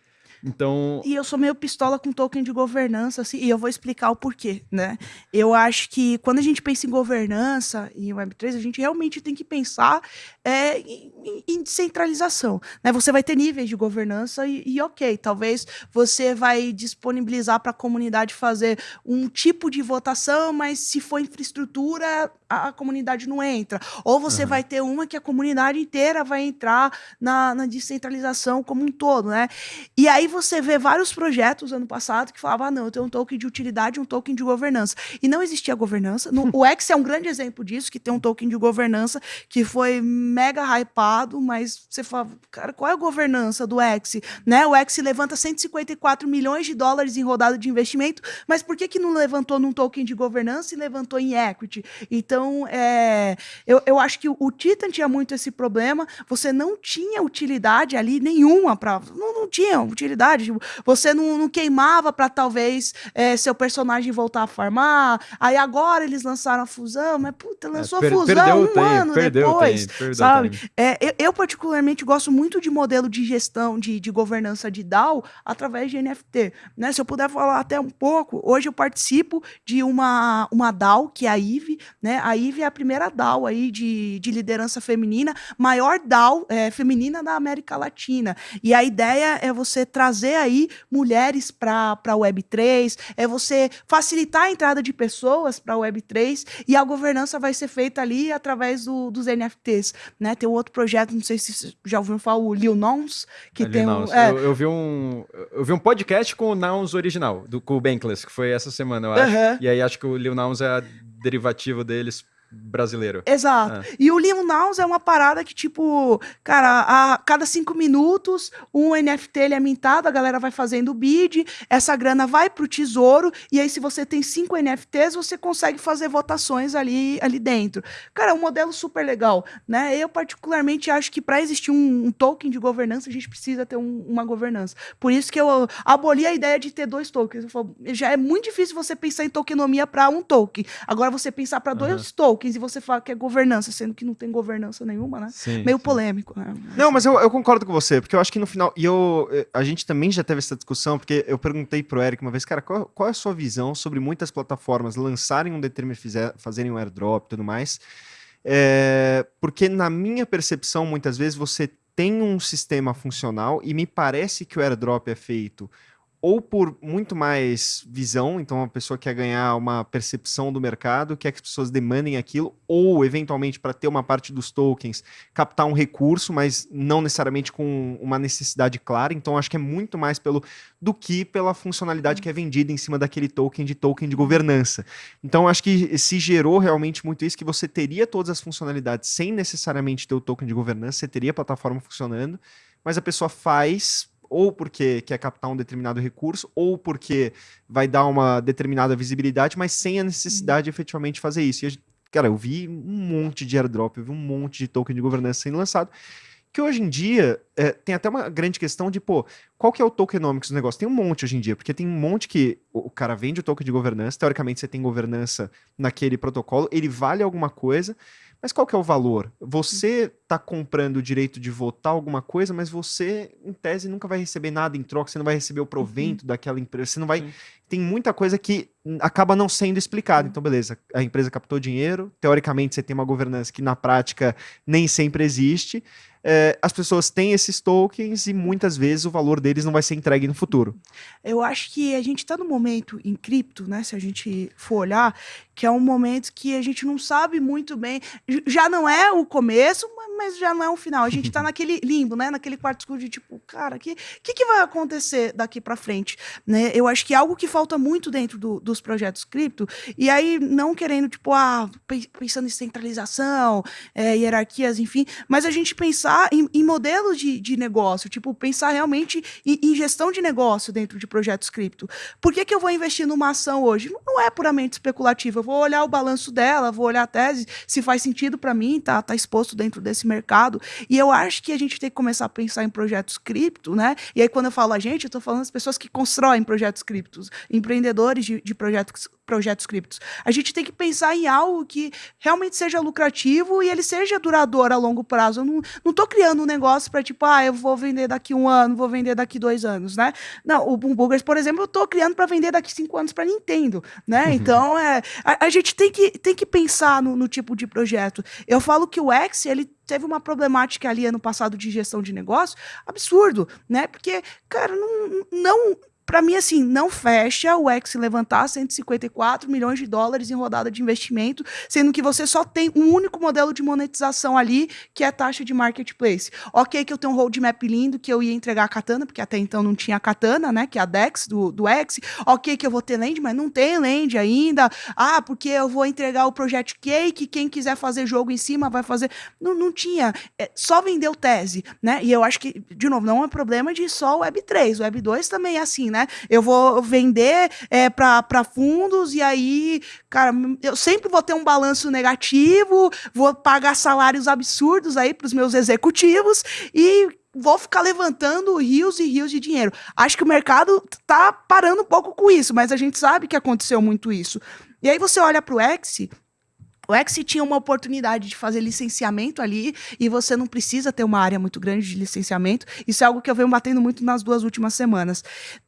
Então, E eu sou meio pistola com token de governança, assim, e eu vou explicar o porquê, né? Eu acho que quando a gente pensa em governança e em Web3, a gente realmente tem que pensar é, em, em- em descentralização. Né? Você vai ter níveis de governança e, e ok, talvez você vai disponibilizar para a comunidade fazer um tipo de votação, mas se for infraestrutura, a, a comunidade não entra. Ou você vai ter uma que a comunidade inteira vai entrar na, na descentralização como um todo, né? E aí você vê vários projetos ano passado que falavam, ah, não, eu tenho um token de utilidade um token de governança. E não existia governança. No- o X é um grande exemplo disso, que tem um token de governança que foi mega hypado, mas você fala, cara, qual é a governança do X? Né? O X levanta 154 milhões de dólares em rodada de investimento, mas por que, que não levantou num token de governança e levantou em equity? Então, Então, é, eu, eu acho que o Titan tinha muito esse problema. Você não tinha utilidade ali nenhuma para. Não, não tinha utilidade. Tipo, você não, não queimava para talvez é, seu personagem voltar a farmar. Aí agora eles lançaram a fusão, mas puta, lançou per- a fusão um tempo, ano depois. tempo, perdeu sabe? É, eu, eu, particularmente, gosto muito de modelo de gestão, de, de governança de DAO através de NFT. Né? Se eu puder falar até um pouco, hoje eu participo de uma, uma DAO, que é a IVE. Né? A IVE é a primeira DAO aí de, de liderança feminina, maior DAO é, feminina da América Latina. E a ideia é você trazer aí mulheres para a Web3, é você facilitar a entrada de pessoas para a Web3 e a governança vai ser feita ali através do, dos NFTs. Né? Tem um outro projeto, não sei se vocês já ouviram falar, o Lil Nons, que Ali, tem um. Nouns. é, eu, eu vi um, eu vi um podcast com o Nouns original, do, com o Bankless, que foi essa semana, eu acho. Aham. E aí acho que o Lil Nouns é a derivativo deles brasileiro. Exato. É. E o Lil Nouns é uma parada que, tipo, cara, a cada cinco minutos, um NFT ele é mintado, a galera vai fazendo o bid, essa grana vai pro tesouro, e aí, se você tem cinco NFTs, você consegue fazer votações ali, ali dentro. Cara, é um modelo super legal, né? Eu, particularmente, acho que para existir um, um token de governança, a gente precisa ter um- uma governança. Por isso que eu aboli a ideia de ter dois tokens. Eu falo, já é muito difícil você pensar em tokenomia para um token. Agora, você pensar para dois tokens e você fala que é governança, sendo que não tem governança nenhuma, né? Sim, Meio sim. polêmico, né? Não, mas eu, eu concordo com você, porque eu acho que no final. E eu, eh, a gente também já teve essa discussão, porque eu perguntei pro Eric uma vez, cara, qual, qual é a sua visão sobre muitas plataformas lançarem um determinado. Fizer, fazerem um airdrop e tudo mais? É, porque, na minha percepção, muitas vezes você tem um sistema funcional e me parece que o airdrop é feito ou por muito mais visão, então a pessoa quer ganhar uma percepção do mercado, quer que as pessoas demandem aquilo, ou eventualmente para ter uma parte dos tokens, captar um recurso, mas não necessariamente com uma necessidade clara. Então acho que é muito mais pelo do que pela funcionalidade que é vendida em cima daquele token de token de governança. Então acho que se gerou realmente muito isso que você teria todas as funcionalidades sem necessariamente ter o token de governança, você teria a plataforma funcionando, mas a pessoa faz ou porque quer captar um determinado recurso, ou porque vai dar uma determinada visibilidade, mas sem a necessidade de efetivamente fazer isso. E cara, eu vi um monte de airdrop, eu vi um monte de token de governança sendo lançado, que hoje em dia é, tem até uma grande questão de, pô, qual que é o tokenomics do negócio? Tem um monte hoje em dia, porque tem um monte que o cara vende o token de governança, teoricamente você tem governança naquele protocolo, ele vale alguma coisa, mas qual que é o valor? Você tá comprando o direito de votar alguma coisa, mas você, em tese, nunca vai receber nada em troca, você não vai receber o provento daquela empresa, você não vai. Sim. Tem muita coisa que acaba não sendo explicada. Então, beleza, a empresa captou dinheiro, teoricamente você tem uma governança que na prática nem sempre existe. É, as pessoas têm esses tokens e muitas vezes o valor deles não vai ser entregue no futuro. Eu acho que a gente está no momento em cripto, né? Se a gente for olhar, que é um momento que a gente não sabe muito bem. Já não é o começo, ma- mas já não é o final. A gente está <laughs> naquele limbo, né? Naquele quarto escuro de tipo, cara, o que, que, que vai acontecer daqui para frente? Né? Eu acho que é algo que falta muito dentro do- dos projetos cripto, e aí não querendo, tipo, ah, pe- pensando em centralização, é, hierarquias, enfim, mas a gente pensar em, em modelos de, de negócio, tipo, pensar realmente em, em gestão de negócio dentro de projetos cripto. Por que, que eu vou investir numa ação hoje? Não- Não é puramente especulativa. Vou olhar o balanço dela, vou olhar a tese, se faz sentido para mim, tá, tá exposto dentro desse mercado. E eu acho que a gente tem que começar a pensar em projetos cripto, né? E aí, quando eu falo a gente, eu tô falando as pessoas que constroem projetos criptos, empreendedores de, de projetos, projetos criptos. A gente tem que pensar em algo que realmente seja lucrativo e ele seja duradouro a longo prazo. Eu não, não tô criando um negócio para tipo, ah, eu vou vender daqui um ano, vou vender daqui dois anos, né? Não, o Boom Burgers, por exemplo, eu tô criando para vender daqui cinco anos para Nintendo, né? Então, é, a, a gente tem que, tem que pensar no, no tipo de projeto. Eu falo que o X, ele teve uma problemática ali ano passado de gestão de negócio absurdo, né? Porque, cara, não, não para mim, assim, não fecha o X levantar 154 milhões de dólares em rodada de investimento, sendo que você só tem um único modelo de monetização ali, que é a taxa de marketplace. Ok, que eu tenho um roadmap lindo, que eu ia entregar a Katana, porque até então não tinha a Katana, né, que é a DEX do, do X. Ok, que eu vou ter land, mas não tem land ainda. Ah, porque eu vou entregar o Project Cake, quem quiser fazer jogo em cima vai fazer. Não, não tinha. É, só vendeu tese, né? E eu acho que, de novo, não é problema de só o Web3. O Web2 também é assim, né? Né? Eu vou vender é, para fundos e aí, cara, eu sempre vou ter um balanço negativo, vou pagar salários absurdos aí para os meus executivos e vou ficar levantando rios e rios de dinheiro. Acho que o mercado tá parando um pouco com isso, mas a gente sabe que aconteceu muito isso. E aí você olha para o X, o X tinha uma oportunidade de fazer licenciamento ali e você não precisa ter uma área muito grande de licenciamento. Isso é algo que eu venho batendo muito nas duas últimas semanas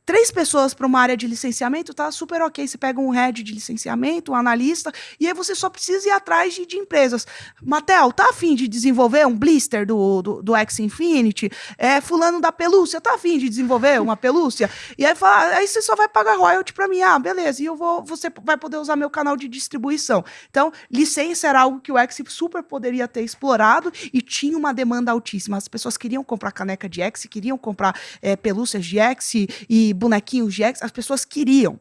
três pessoas para uma área de licenciamento, tá super ok. Você pega um head de licenciamento, um analista, e aí você só precisa ir atrás de, de empresas. Matel, tá afim de desenvolver um blister do, do, do X Infinity? É, fulano da pelúcia, tá afim de desenvolver uma pelúcia? E aí, fala, aí você só vai pagar royalty para mim. Ah, beleza, e eu vou, você vai poder usar meu canal de distribuição. Então, licença era algo que o X super poderia ter explorado e tinha uma demanda altíssima. As pessoas queriam comprar caneca de X, queriam comprar é, pelúcias de X e bonequinhos de X, as pessoas queriam.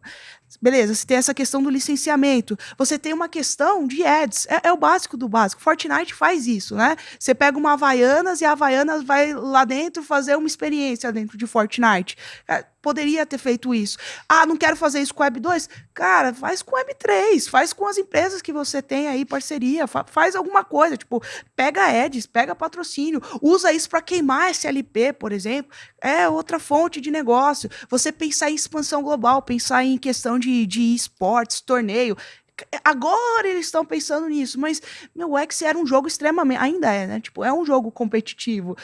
Beleza, você tem essa questão do licenciamento. Você tem uma questão de ads. É, é, o básico do básico. Fortnite faz isso, né? Você pega uma Havaianas e a Havaianas vai lá dentro fazer uma experiência dentro de Fortnite. É, poderia ter feito isso. Ah, não quero fazer isso com Web 2? Cara, faz com Web 3, faz com as empresas que você tem aí parceria, fa faz alguma coisa, tipo, pega ads, pega patrocínio, usa isso para queimar SLP, por exemplo. É outra fonte de negócio. Você pensar em expansão global, pensar em questão de, de esportes, torneio. Agora eles estão pensando nisso, mas meu X era um jogo extremamente, ainda é, né? Tipo, é um jogo competitivo.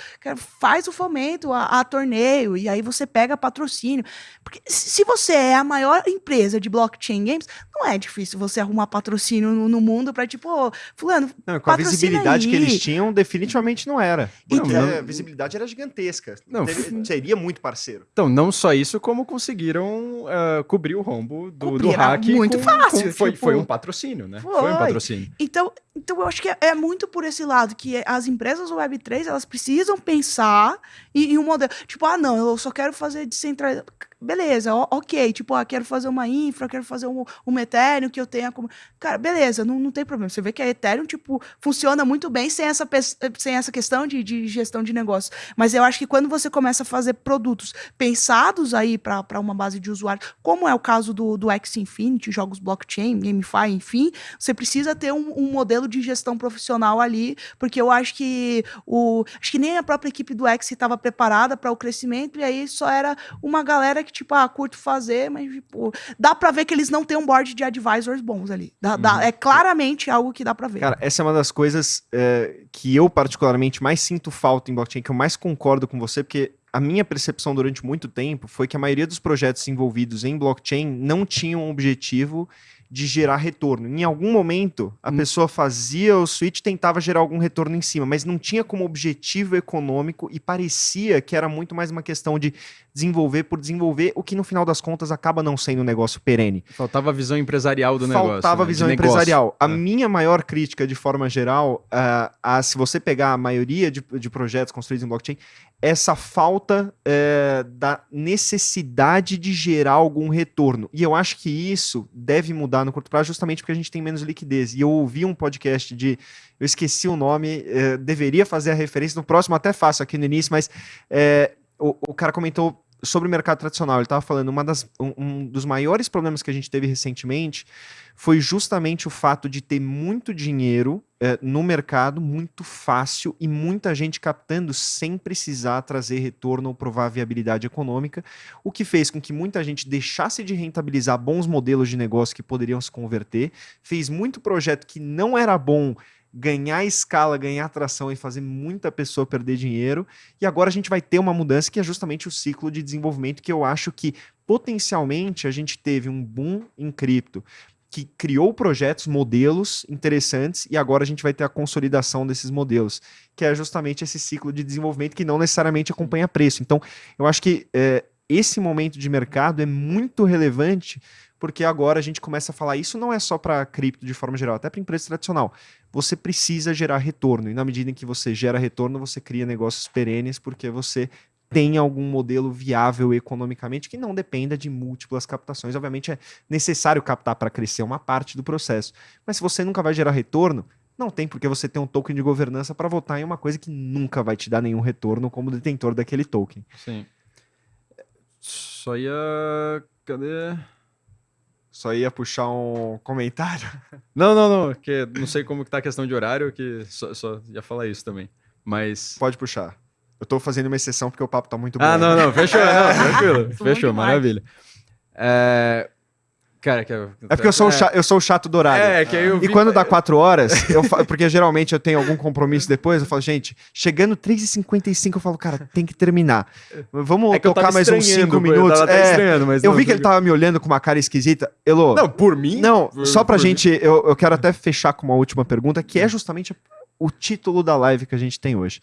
Faz o fomento a, a torneio e aí você pega patrocínio. Porque se você é a maior empresa de blockchain games, não é difícil você arrumar patrocínio no, no mundo para tipo, oh, fulano, não, com a visibilidade aí. que eles tinham, definitivamente não era. Então, não, a visibilidade era gigantesca. Não, Deve, seria muito parceiro. Então, não só isso, como conseguiram uh, cobrir o rombo do, do hack. Muito com, fácil. Com, foi, tipo, foi um patrocínio, né? Foi, foi um patrocínio. Então, então eu acho que é, é, muito por esse lado, que as empresas Web3, elas precisam pensar em, em um modelo. Tipo, ah, não, eu só quero fazer descentralização beleza, ok, tipo, ah, quero fazer uma infra, quero fazer um, um Ethereum que eu tenha como. Cara, beleza, não, não tem problema. Você vê que a Ethereum, tipo, funciona muito bem sem essa, sem essa questão de, de gestão de negócio. Mas eu acho que quando você começa a fazer produtos pensados aí para uma base de usuários, como é o caso do, do X Infinity, jogos blockchain, GameFi, enfim, você precisa ter um, um modelo de gestão profissional ali, porque eu acho que o. Acho que nem a própria equipe do X estava preparada para o crescimento, e aí só era uma galera que tipo, ah, curto fazer, mas, tipo, dá pra ver que eles não têm um board de advisors bons ali. Dá, uhum. dá, é claramente algo que dá pra ver. Cara, essa é uma das coisas é, que eu, particularmente, mais sinto falta em blockchain, que eu mais concordo com você, porque a minha percepção durante muito tempo foi que a maioria dos projetos envolvidos em blockchain não tinham um objetivo de gerar retorno. Em algum momento, a hum. pessoa fazia o switch tentava gerar algum retorno em cima, mas não tinha como objetivo econômico e parecia que era muito mais uma questão de desenvolver por desenvolver, o que no final das contas acaba não sendo um negócio perene. Faltava a visão empresarial do negócio. Faltava a né? visão empresarial. A é. minha maior crítica, de forma geral, uh, a, se você pegar a maioria de, de projetos construídos em blockchain, essa falta uh, da necessidade de gerar algum retorno. E eu acho que isso deve mudar no curto prazo justamente porque a gente tem menos liquidez. E eu ouvi um podcast de eu esqueci o nome, uh, deveria fazer a referência, no próximo até faço aqui no início, mas o, o cara comentou sobre o mercado tradicional, ele estava falando, uma das, um, um, dos maiores problemas que a gente teve recentemente foi justamente o fato de ter muito dinheiro é, no mercado, muito fácil e muita gente captando sem precisar trazer retorno ou provar viabilidade econômica, o que fez com que muita gente deixasse de rentabilizar bons modelos de negócio que poderiam se converter, fez muito projeto que não era bom ganhar escala, ganhar atração e fazer muita pessoa perder dinheiro. E agora a gente vai ter uma mudança que é justamente o ciclo de desenvolvimento que eu acho que potencialmente a gente teve um boom em cripto que criou projetos, modelos interessantes e agora a gente vai ter a consolidação desses modelos, que é justamente esse ciclo de desenvolvimento que não necessariamente acompanha preço. Então, eu acho que é, esse momento de mercado é muito relevante porque agora a gente começa a falar isso não é só para cripto de forma geral, até para empresa tradicional. Você precisa gerar retorno e na medida em que você gera retorno, você cria negócios perenes porque você tem algum modelo viável economicamente que não dependa de múltiplas captações. Obviamente é necessário captar para crescer uma parte do processo, mas se você nunca vai gerar retorno, não tem porque você ter um token de governança para votar em uma coisa que nunca vai te dar nenhum retorno como detentor daquele token. Sim só ia. Cadê? Só ia puxar um comentário. <laughs> Não, não, não. Que não sei como que tá a questão de horário, que só, só ia falar isso também. Mas. Pode puxar. Eu tô fazendo uma exceção porque o papo tá muito bom. Ah, não, não. Fechou, não, <laughs> tranquilo. Fechou, maravilha. É, Cara, que eu... É porque eu sou, é. O chato, eu sou o chato dourado. É, que eu vi... E quando dá quatro horas, eu falo, porque geralmente eu tenho algum compromisso depois, eu falo, gente, chegando 3h55, eu falo, cara, tem que terminar. Vamos é tocar mais uns cinco minutos. Eu, é, mas eu vi que ele tava me olhando com uma cara esquisita. Elô. Não, por mim? Não, por, só pra gente, eu, eu quero até fechar com uma última pergunta, que é justamente o título da live que a gente tem hoje.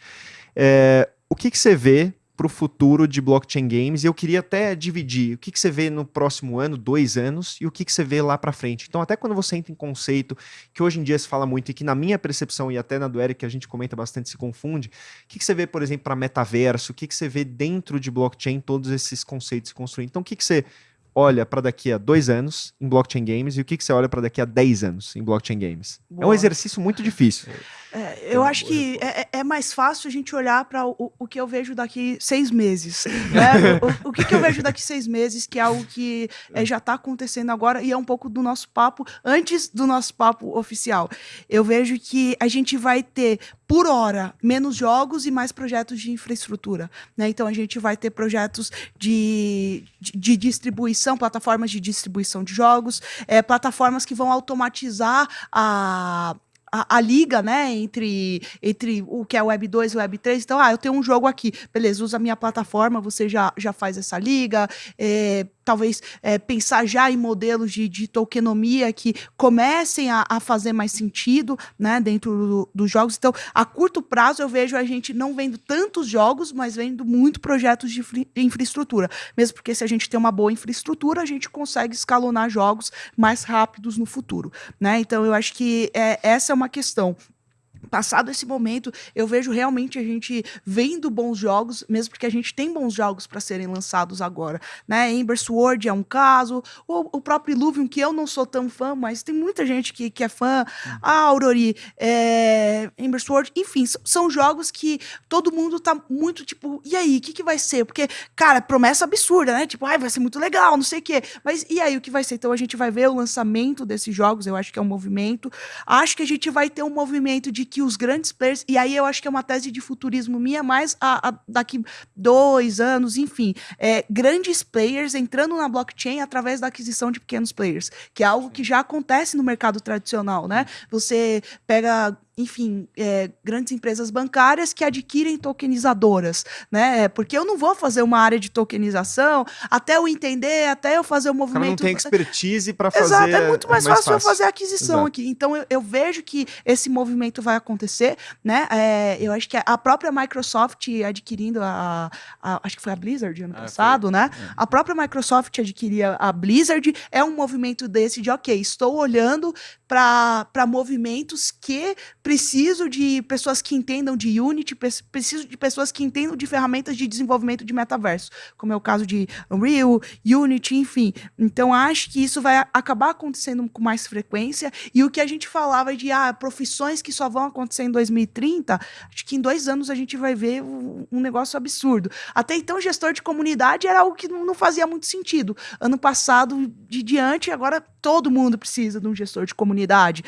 É, o que, que você vê para o futuro de blockchain games. E eu queria até dividir o que, que você vê no próximo ano, dois anos, e o que, que você vê lá para frente. Então, até quando você entra em conceito, que hoje em dia se fala muito e que na minha percepção e até na do Eric a gente comenta bastante, se confunde, o que, que você vê, por exemplo, para metaverso, o que, que você vê dentro de blockchain, todos esses conceitos se construindo. Então, o que, que você olha para daqui a dois anos em blockchain games e o que, que você olha para daqui a dez anos em blockchain games? Boa. É um exercício muito difícil. É, eu acho que é, é, é, mais fácil a gente olhar para o, o, que eu vejo daqui seis meses. <laughs> Né? o, o que, que, eu vejo daqui seis meses, que é algo que é, já está acontecendo agora e é um pouco do nosso papo, antes do nosso papo oficial. Eu vejo que a gente vai ter, por hora, menos jogos e mais projetos de infraestrutura. Né? Então a gente vai ter projetos de, de, de distribuição, plataformas de distribuição de jogos, é, plataformas que vão automatizar a a, a, liga, né, entre, entre o que é Web 2 e Web 3. Então, ah, eu tenho um jogo aqui, beleza, usa a minha plataforma, você já, já faz essa liga. É, talvez é, pensar já em modelos de, de tokenomia que comecem a, a, fazer mais sentido né, dentro do, dos jogos. Então, a curto prazo, eu vejo a gente não vendo tantos jogos, mas vendo muito projetos de infraestrutura. Mesmo porque se a gente tem uma boa infraestrutura, a gente consegue escalonar jogos mais rápidos no futuro. Né? Então, eu acho que é, essa é uma questão passado esse momento, eu vejo realmente a gente vendo bons jogos, mesmo porque a gente tem bons jogos para serem lançados agora, né? Ember Sword é um caso, o, o próprio Illuvium, que eu não sou tão fã, mas tem muita gente que, que é fã, uhum. a Aurori, é, Ember Sword, enfim, são jogos que todo mundo tá muito tipo, e aí, o que, que vai ser? Porque, cara, promessa absurda, né? Tipo, ai, vai ser muito legal, não sei o quê. Mas e aí, o que vai ser? Então a gente vai ver o lançamento desses jogos, eu acho que é um movimento. Acho que a gente vai ter um movimento de que os grandes players, e aí eu acho que é uma tese de futurismo minha, mais a, a daqui dois anos, enfim, é, grandes players entrando na blockchain através da aquisição de pequenos players, que é algo que já acontece no mercado tradicional, né? Você pega enfim, é, grandes empresas bancárias que adquirem tokenizadoras, né? É, porque eu não vou fazer uma área de tokenização até eu entender, até eu fazer o movimento. não tem expertise para fazer. Exato, é muito mais, mais fácil, fácil, eu fazer a aquisição Exato. aqui. Então eu, eu, vejo que esse movimento vai acontecer, né? É, eu acho que a própria Microsoft adquirindo a, a, acho que foi a Blizzard ano ah, passado, foi. né? É. A própria Microsoft adquiria a Blizzard é um movimento desse de ok, estou olhando para movimentos que preciso de pessoas que entendam de Unity, preciso de pessoas que entendam de ferramentas de desenvolvimento de metaverso, como é o caso de Unreal, Unity, enfim. Então, acho que isso vai acabar acontecendo com mais frequência. E o que a gente falava de ah, profissões que só vão acontecer em 2030, acho que em dois anos a gente vai ver um, um negócio absurdo. Até então, gestor de comunidade era algo que não fazia muito sentido. Ano passado, de diante, agora todo mundo precisa de um gestor de comunidade.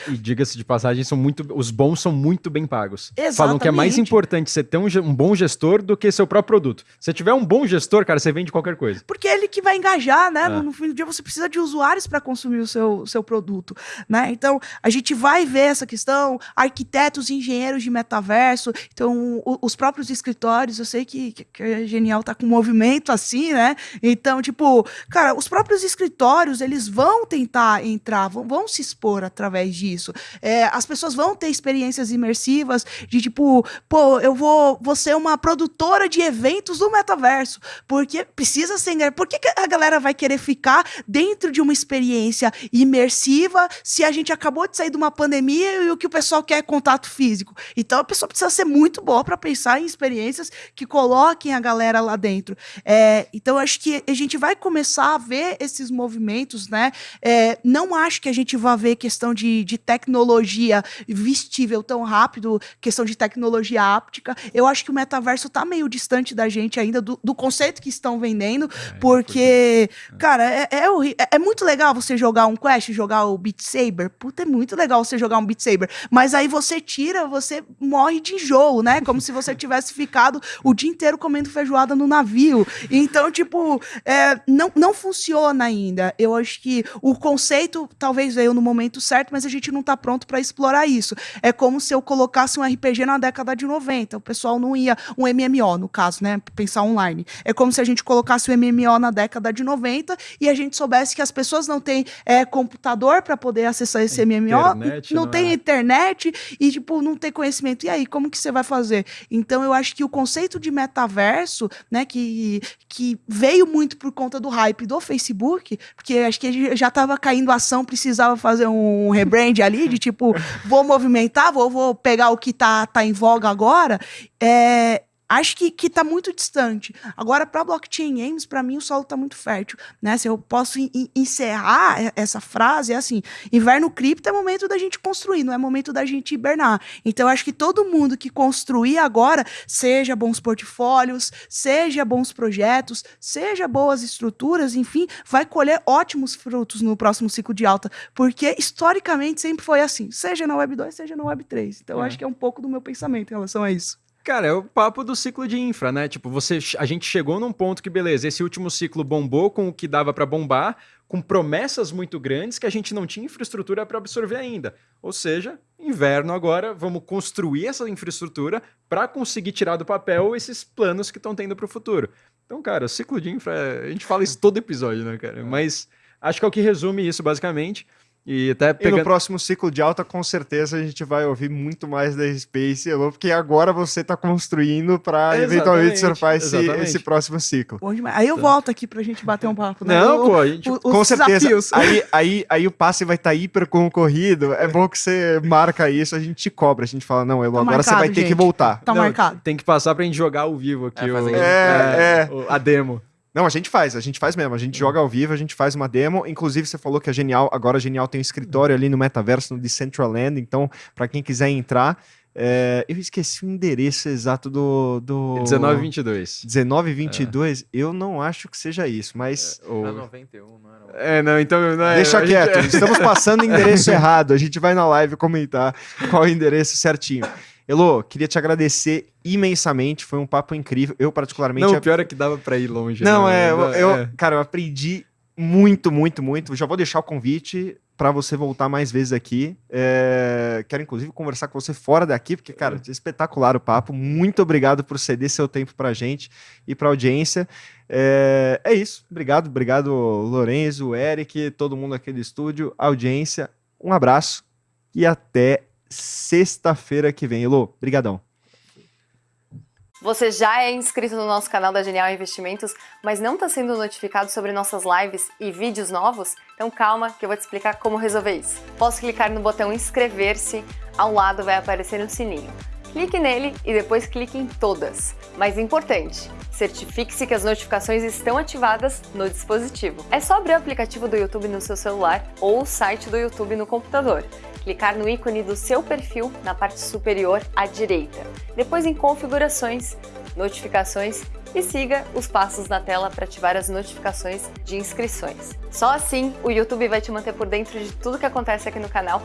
E diga-se de passagem, são muito, os bons são muito bem pagos. Exatamente. Falam que é mais importante você ter um, um, bom gestor do que seu próprio produto. Se tiver um bom gestor, cara, você vende qualquer coisa. Porque é ele que vai engajar, né? É. No, no, fim do dia você precisa de usuários para consumir o seu, seu produto, né? Então, a gente vai ver essa questão, arquitetos, engenheiros de metaverso, então o, os próprios escritórios, eu sei que, que, que a Genial tá com um movimento assim, né? Então, tipo, cara, os próprios escritórios, eles vão tentar entrar, vão, vão se expor através disso. É, as pessoas vão ter experiências imersivas de tipo, pô, eu vou, vou ser uma produtora de eventos do metaverso, porque precisa ser. Por que, que a galera vai querer ficar dentro de uma experiência imersiva se a gente acabou de sair de uma pandemia e o que o pessoal quer é contato físico? Então a pessoa precisa ser muito boa para pensar em experiências que coloquem a galera lá dentro. É, então acho que a gente vai começar a ver esses movimentos, né? É, não acho que a gente vá ver questão questão de, de tecnologia vestível tão rápido, questão de tecnologia áptica. Eu acho que o metaverso tá meio distante da gente ainda, do, do conceito que estão vendendo, é, porque, é. cara, é, é, é, muito legal você jogar um Quest, jogar o Beat Saber. Puta, é muito legal você jogar um Beat Saber. Mas aí você tira, você morre de enjoo, né? Como se você <laughs> tivesse ficado o dia inteiro comendo feijoada no navio. Então, tipo, é, não, não funciona ainda. Eu acho que o conceito talvez veio no momento certo, mas a gente não tá pronto para explorar isso. É como se eu colocasse um RPG na década de 90. O pessoal não ia. Um MMO, no caso, né? Pensar online. É como se a gente colocasse o um MMO na década de 90 e a gente soubesse que as pessoas não têm é, computador para poder acessar esse a MMO, internet, não, não tem é. internet e, tipo, não tem conhecimento. E aí, como que você vai fazer? Então, eu acho que o conceito de metaverso, né, que, que veio muito por conta do hype do Facebook, porque acho que já estava caindo ação, precisava fazer um rebrand ali, de tipo, vou movimentar, vou, vou pegar o que tá, tá em voga agora. É, acho que, que tá muito distante. Agora, para blockchain games, para mim o solo tá muito fértil, né? Se eu posso encerrar essa frase, é assim, inverno cripto é momento da gente construir, não é momento da gente hibernar. Então, acho que todo mundo que construir agora, seja bons portfólios, seja bons projetos, seja boas estruturas, enfim, vai colher ótimos frutos no próximo ciclo de alta, porque historicamente sempre foi assim, seja na Web 2, seja na Web 3. Então, é. acho que é um pouco do meu pensamento em relação a isso. Cara, é o papo do ciclo de infra, né? Tipo, você, a gente chegou num ponto que, beleza, esse último ciclo bombou com o que dava para bombar, com promessas muito grandes que a gente não tinha infraestrutura para absorver ainda. Ou seja, inverno agora, vamos construir essa infraestrutura para conseguir tirar do papel esses planos que estão tendo para o futuro. Então, cara, o ciclo de infra, a gente fala isso todo episódio, né, cara? É. Mas acho que é o que resume isso, basicamente. E até pegando... e no próximo ciclo de alta, com certeza, a gente vai ouvir muito mais da Space Hello, porque agora você está construindo para eventualmente surfar esse, esse próximo ciclo. Aí eu então. volto aqui para a gente bater um papo. Né? Não, o, pô, a gente... O, com certeza. Aí, <laughs> aí, aí o passe vai estar tá hiper concorrido. É bom que você marca isso, a gente te cobra. A gente fala, não, Elo, tá agora marcado, você vai ter gente. que voltar. Tá não, marcado. Tem que passar para a gente jogar ao vivo aqui. É, o, é, é, é, a demo. Não, a gente faz, a gente faz mesmo. A gente joga ao vivo, a gente faz uma demo. Inclusive, você falou que a Genial, agora a Genial tem um escritório ali no metaverso, no Decentraland. Então, para quem quiser entrar, é, eu esqueci o endereço exato do. do... 1922. 1922, é. eu não acho que seja isso, mas. É, ou... 91, não era. É, não, então. Não é, Deixa quieto, gente... estamos passando o <laughs> endereço errado. A gente vai na live comentar qual é o endereço certinho. Elô, queria te agradecer imensamente, foi um papo incrível. Eu, particularmente. Não, o pior é que dava para ir longe. Não, né? é, eu, é. cara, eu aprendi muito, muito, muito. Já vou deixar o convite para você voltar mais vezes aqui. É... Quero, inclusive, conversar com você fora daqui, porque, cara, é espetacular o papo. Muito obrigado por ceder seu tempo para a gente e para a audiência. É... é isso. Obrigado, obrigado, Lorenzo, Eric, todo mundo aqui do estúdio, audiência. Um abraço e até sexta-feira que vem. Elô, brigadão. Você já é inscrito no nosso canal da Genial Investimentos, mas não está sendo notificado sobre nossas lives e vídeos novos? Então calma que eu vou te explicar como resolver isso. Posso clicar no botão inscrever-se, ao lado vai aparecer um sininho. Clique nele e depois clique em todas. Mais importante, certifique-se que as notificações estão ativadas no dispositivo. É só abrir o aplicativo do YouTube no seu celular ou o site do YouTube no computador clicar no ícone do seu perfil na parte superior à direita. Depois em Configurações, Notificações e siga os passos na tela para ativar as notificações de inscrições. Só assim o YouTube vai te manter por dentro de tudo que acontece aqui no canal.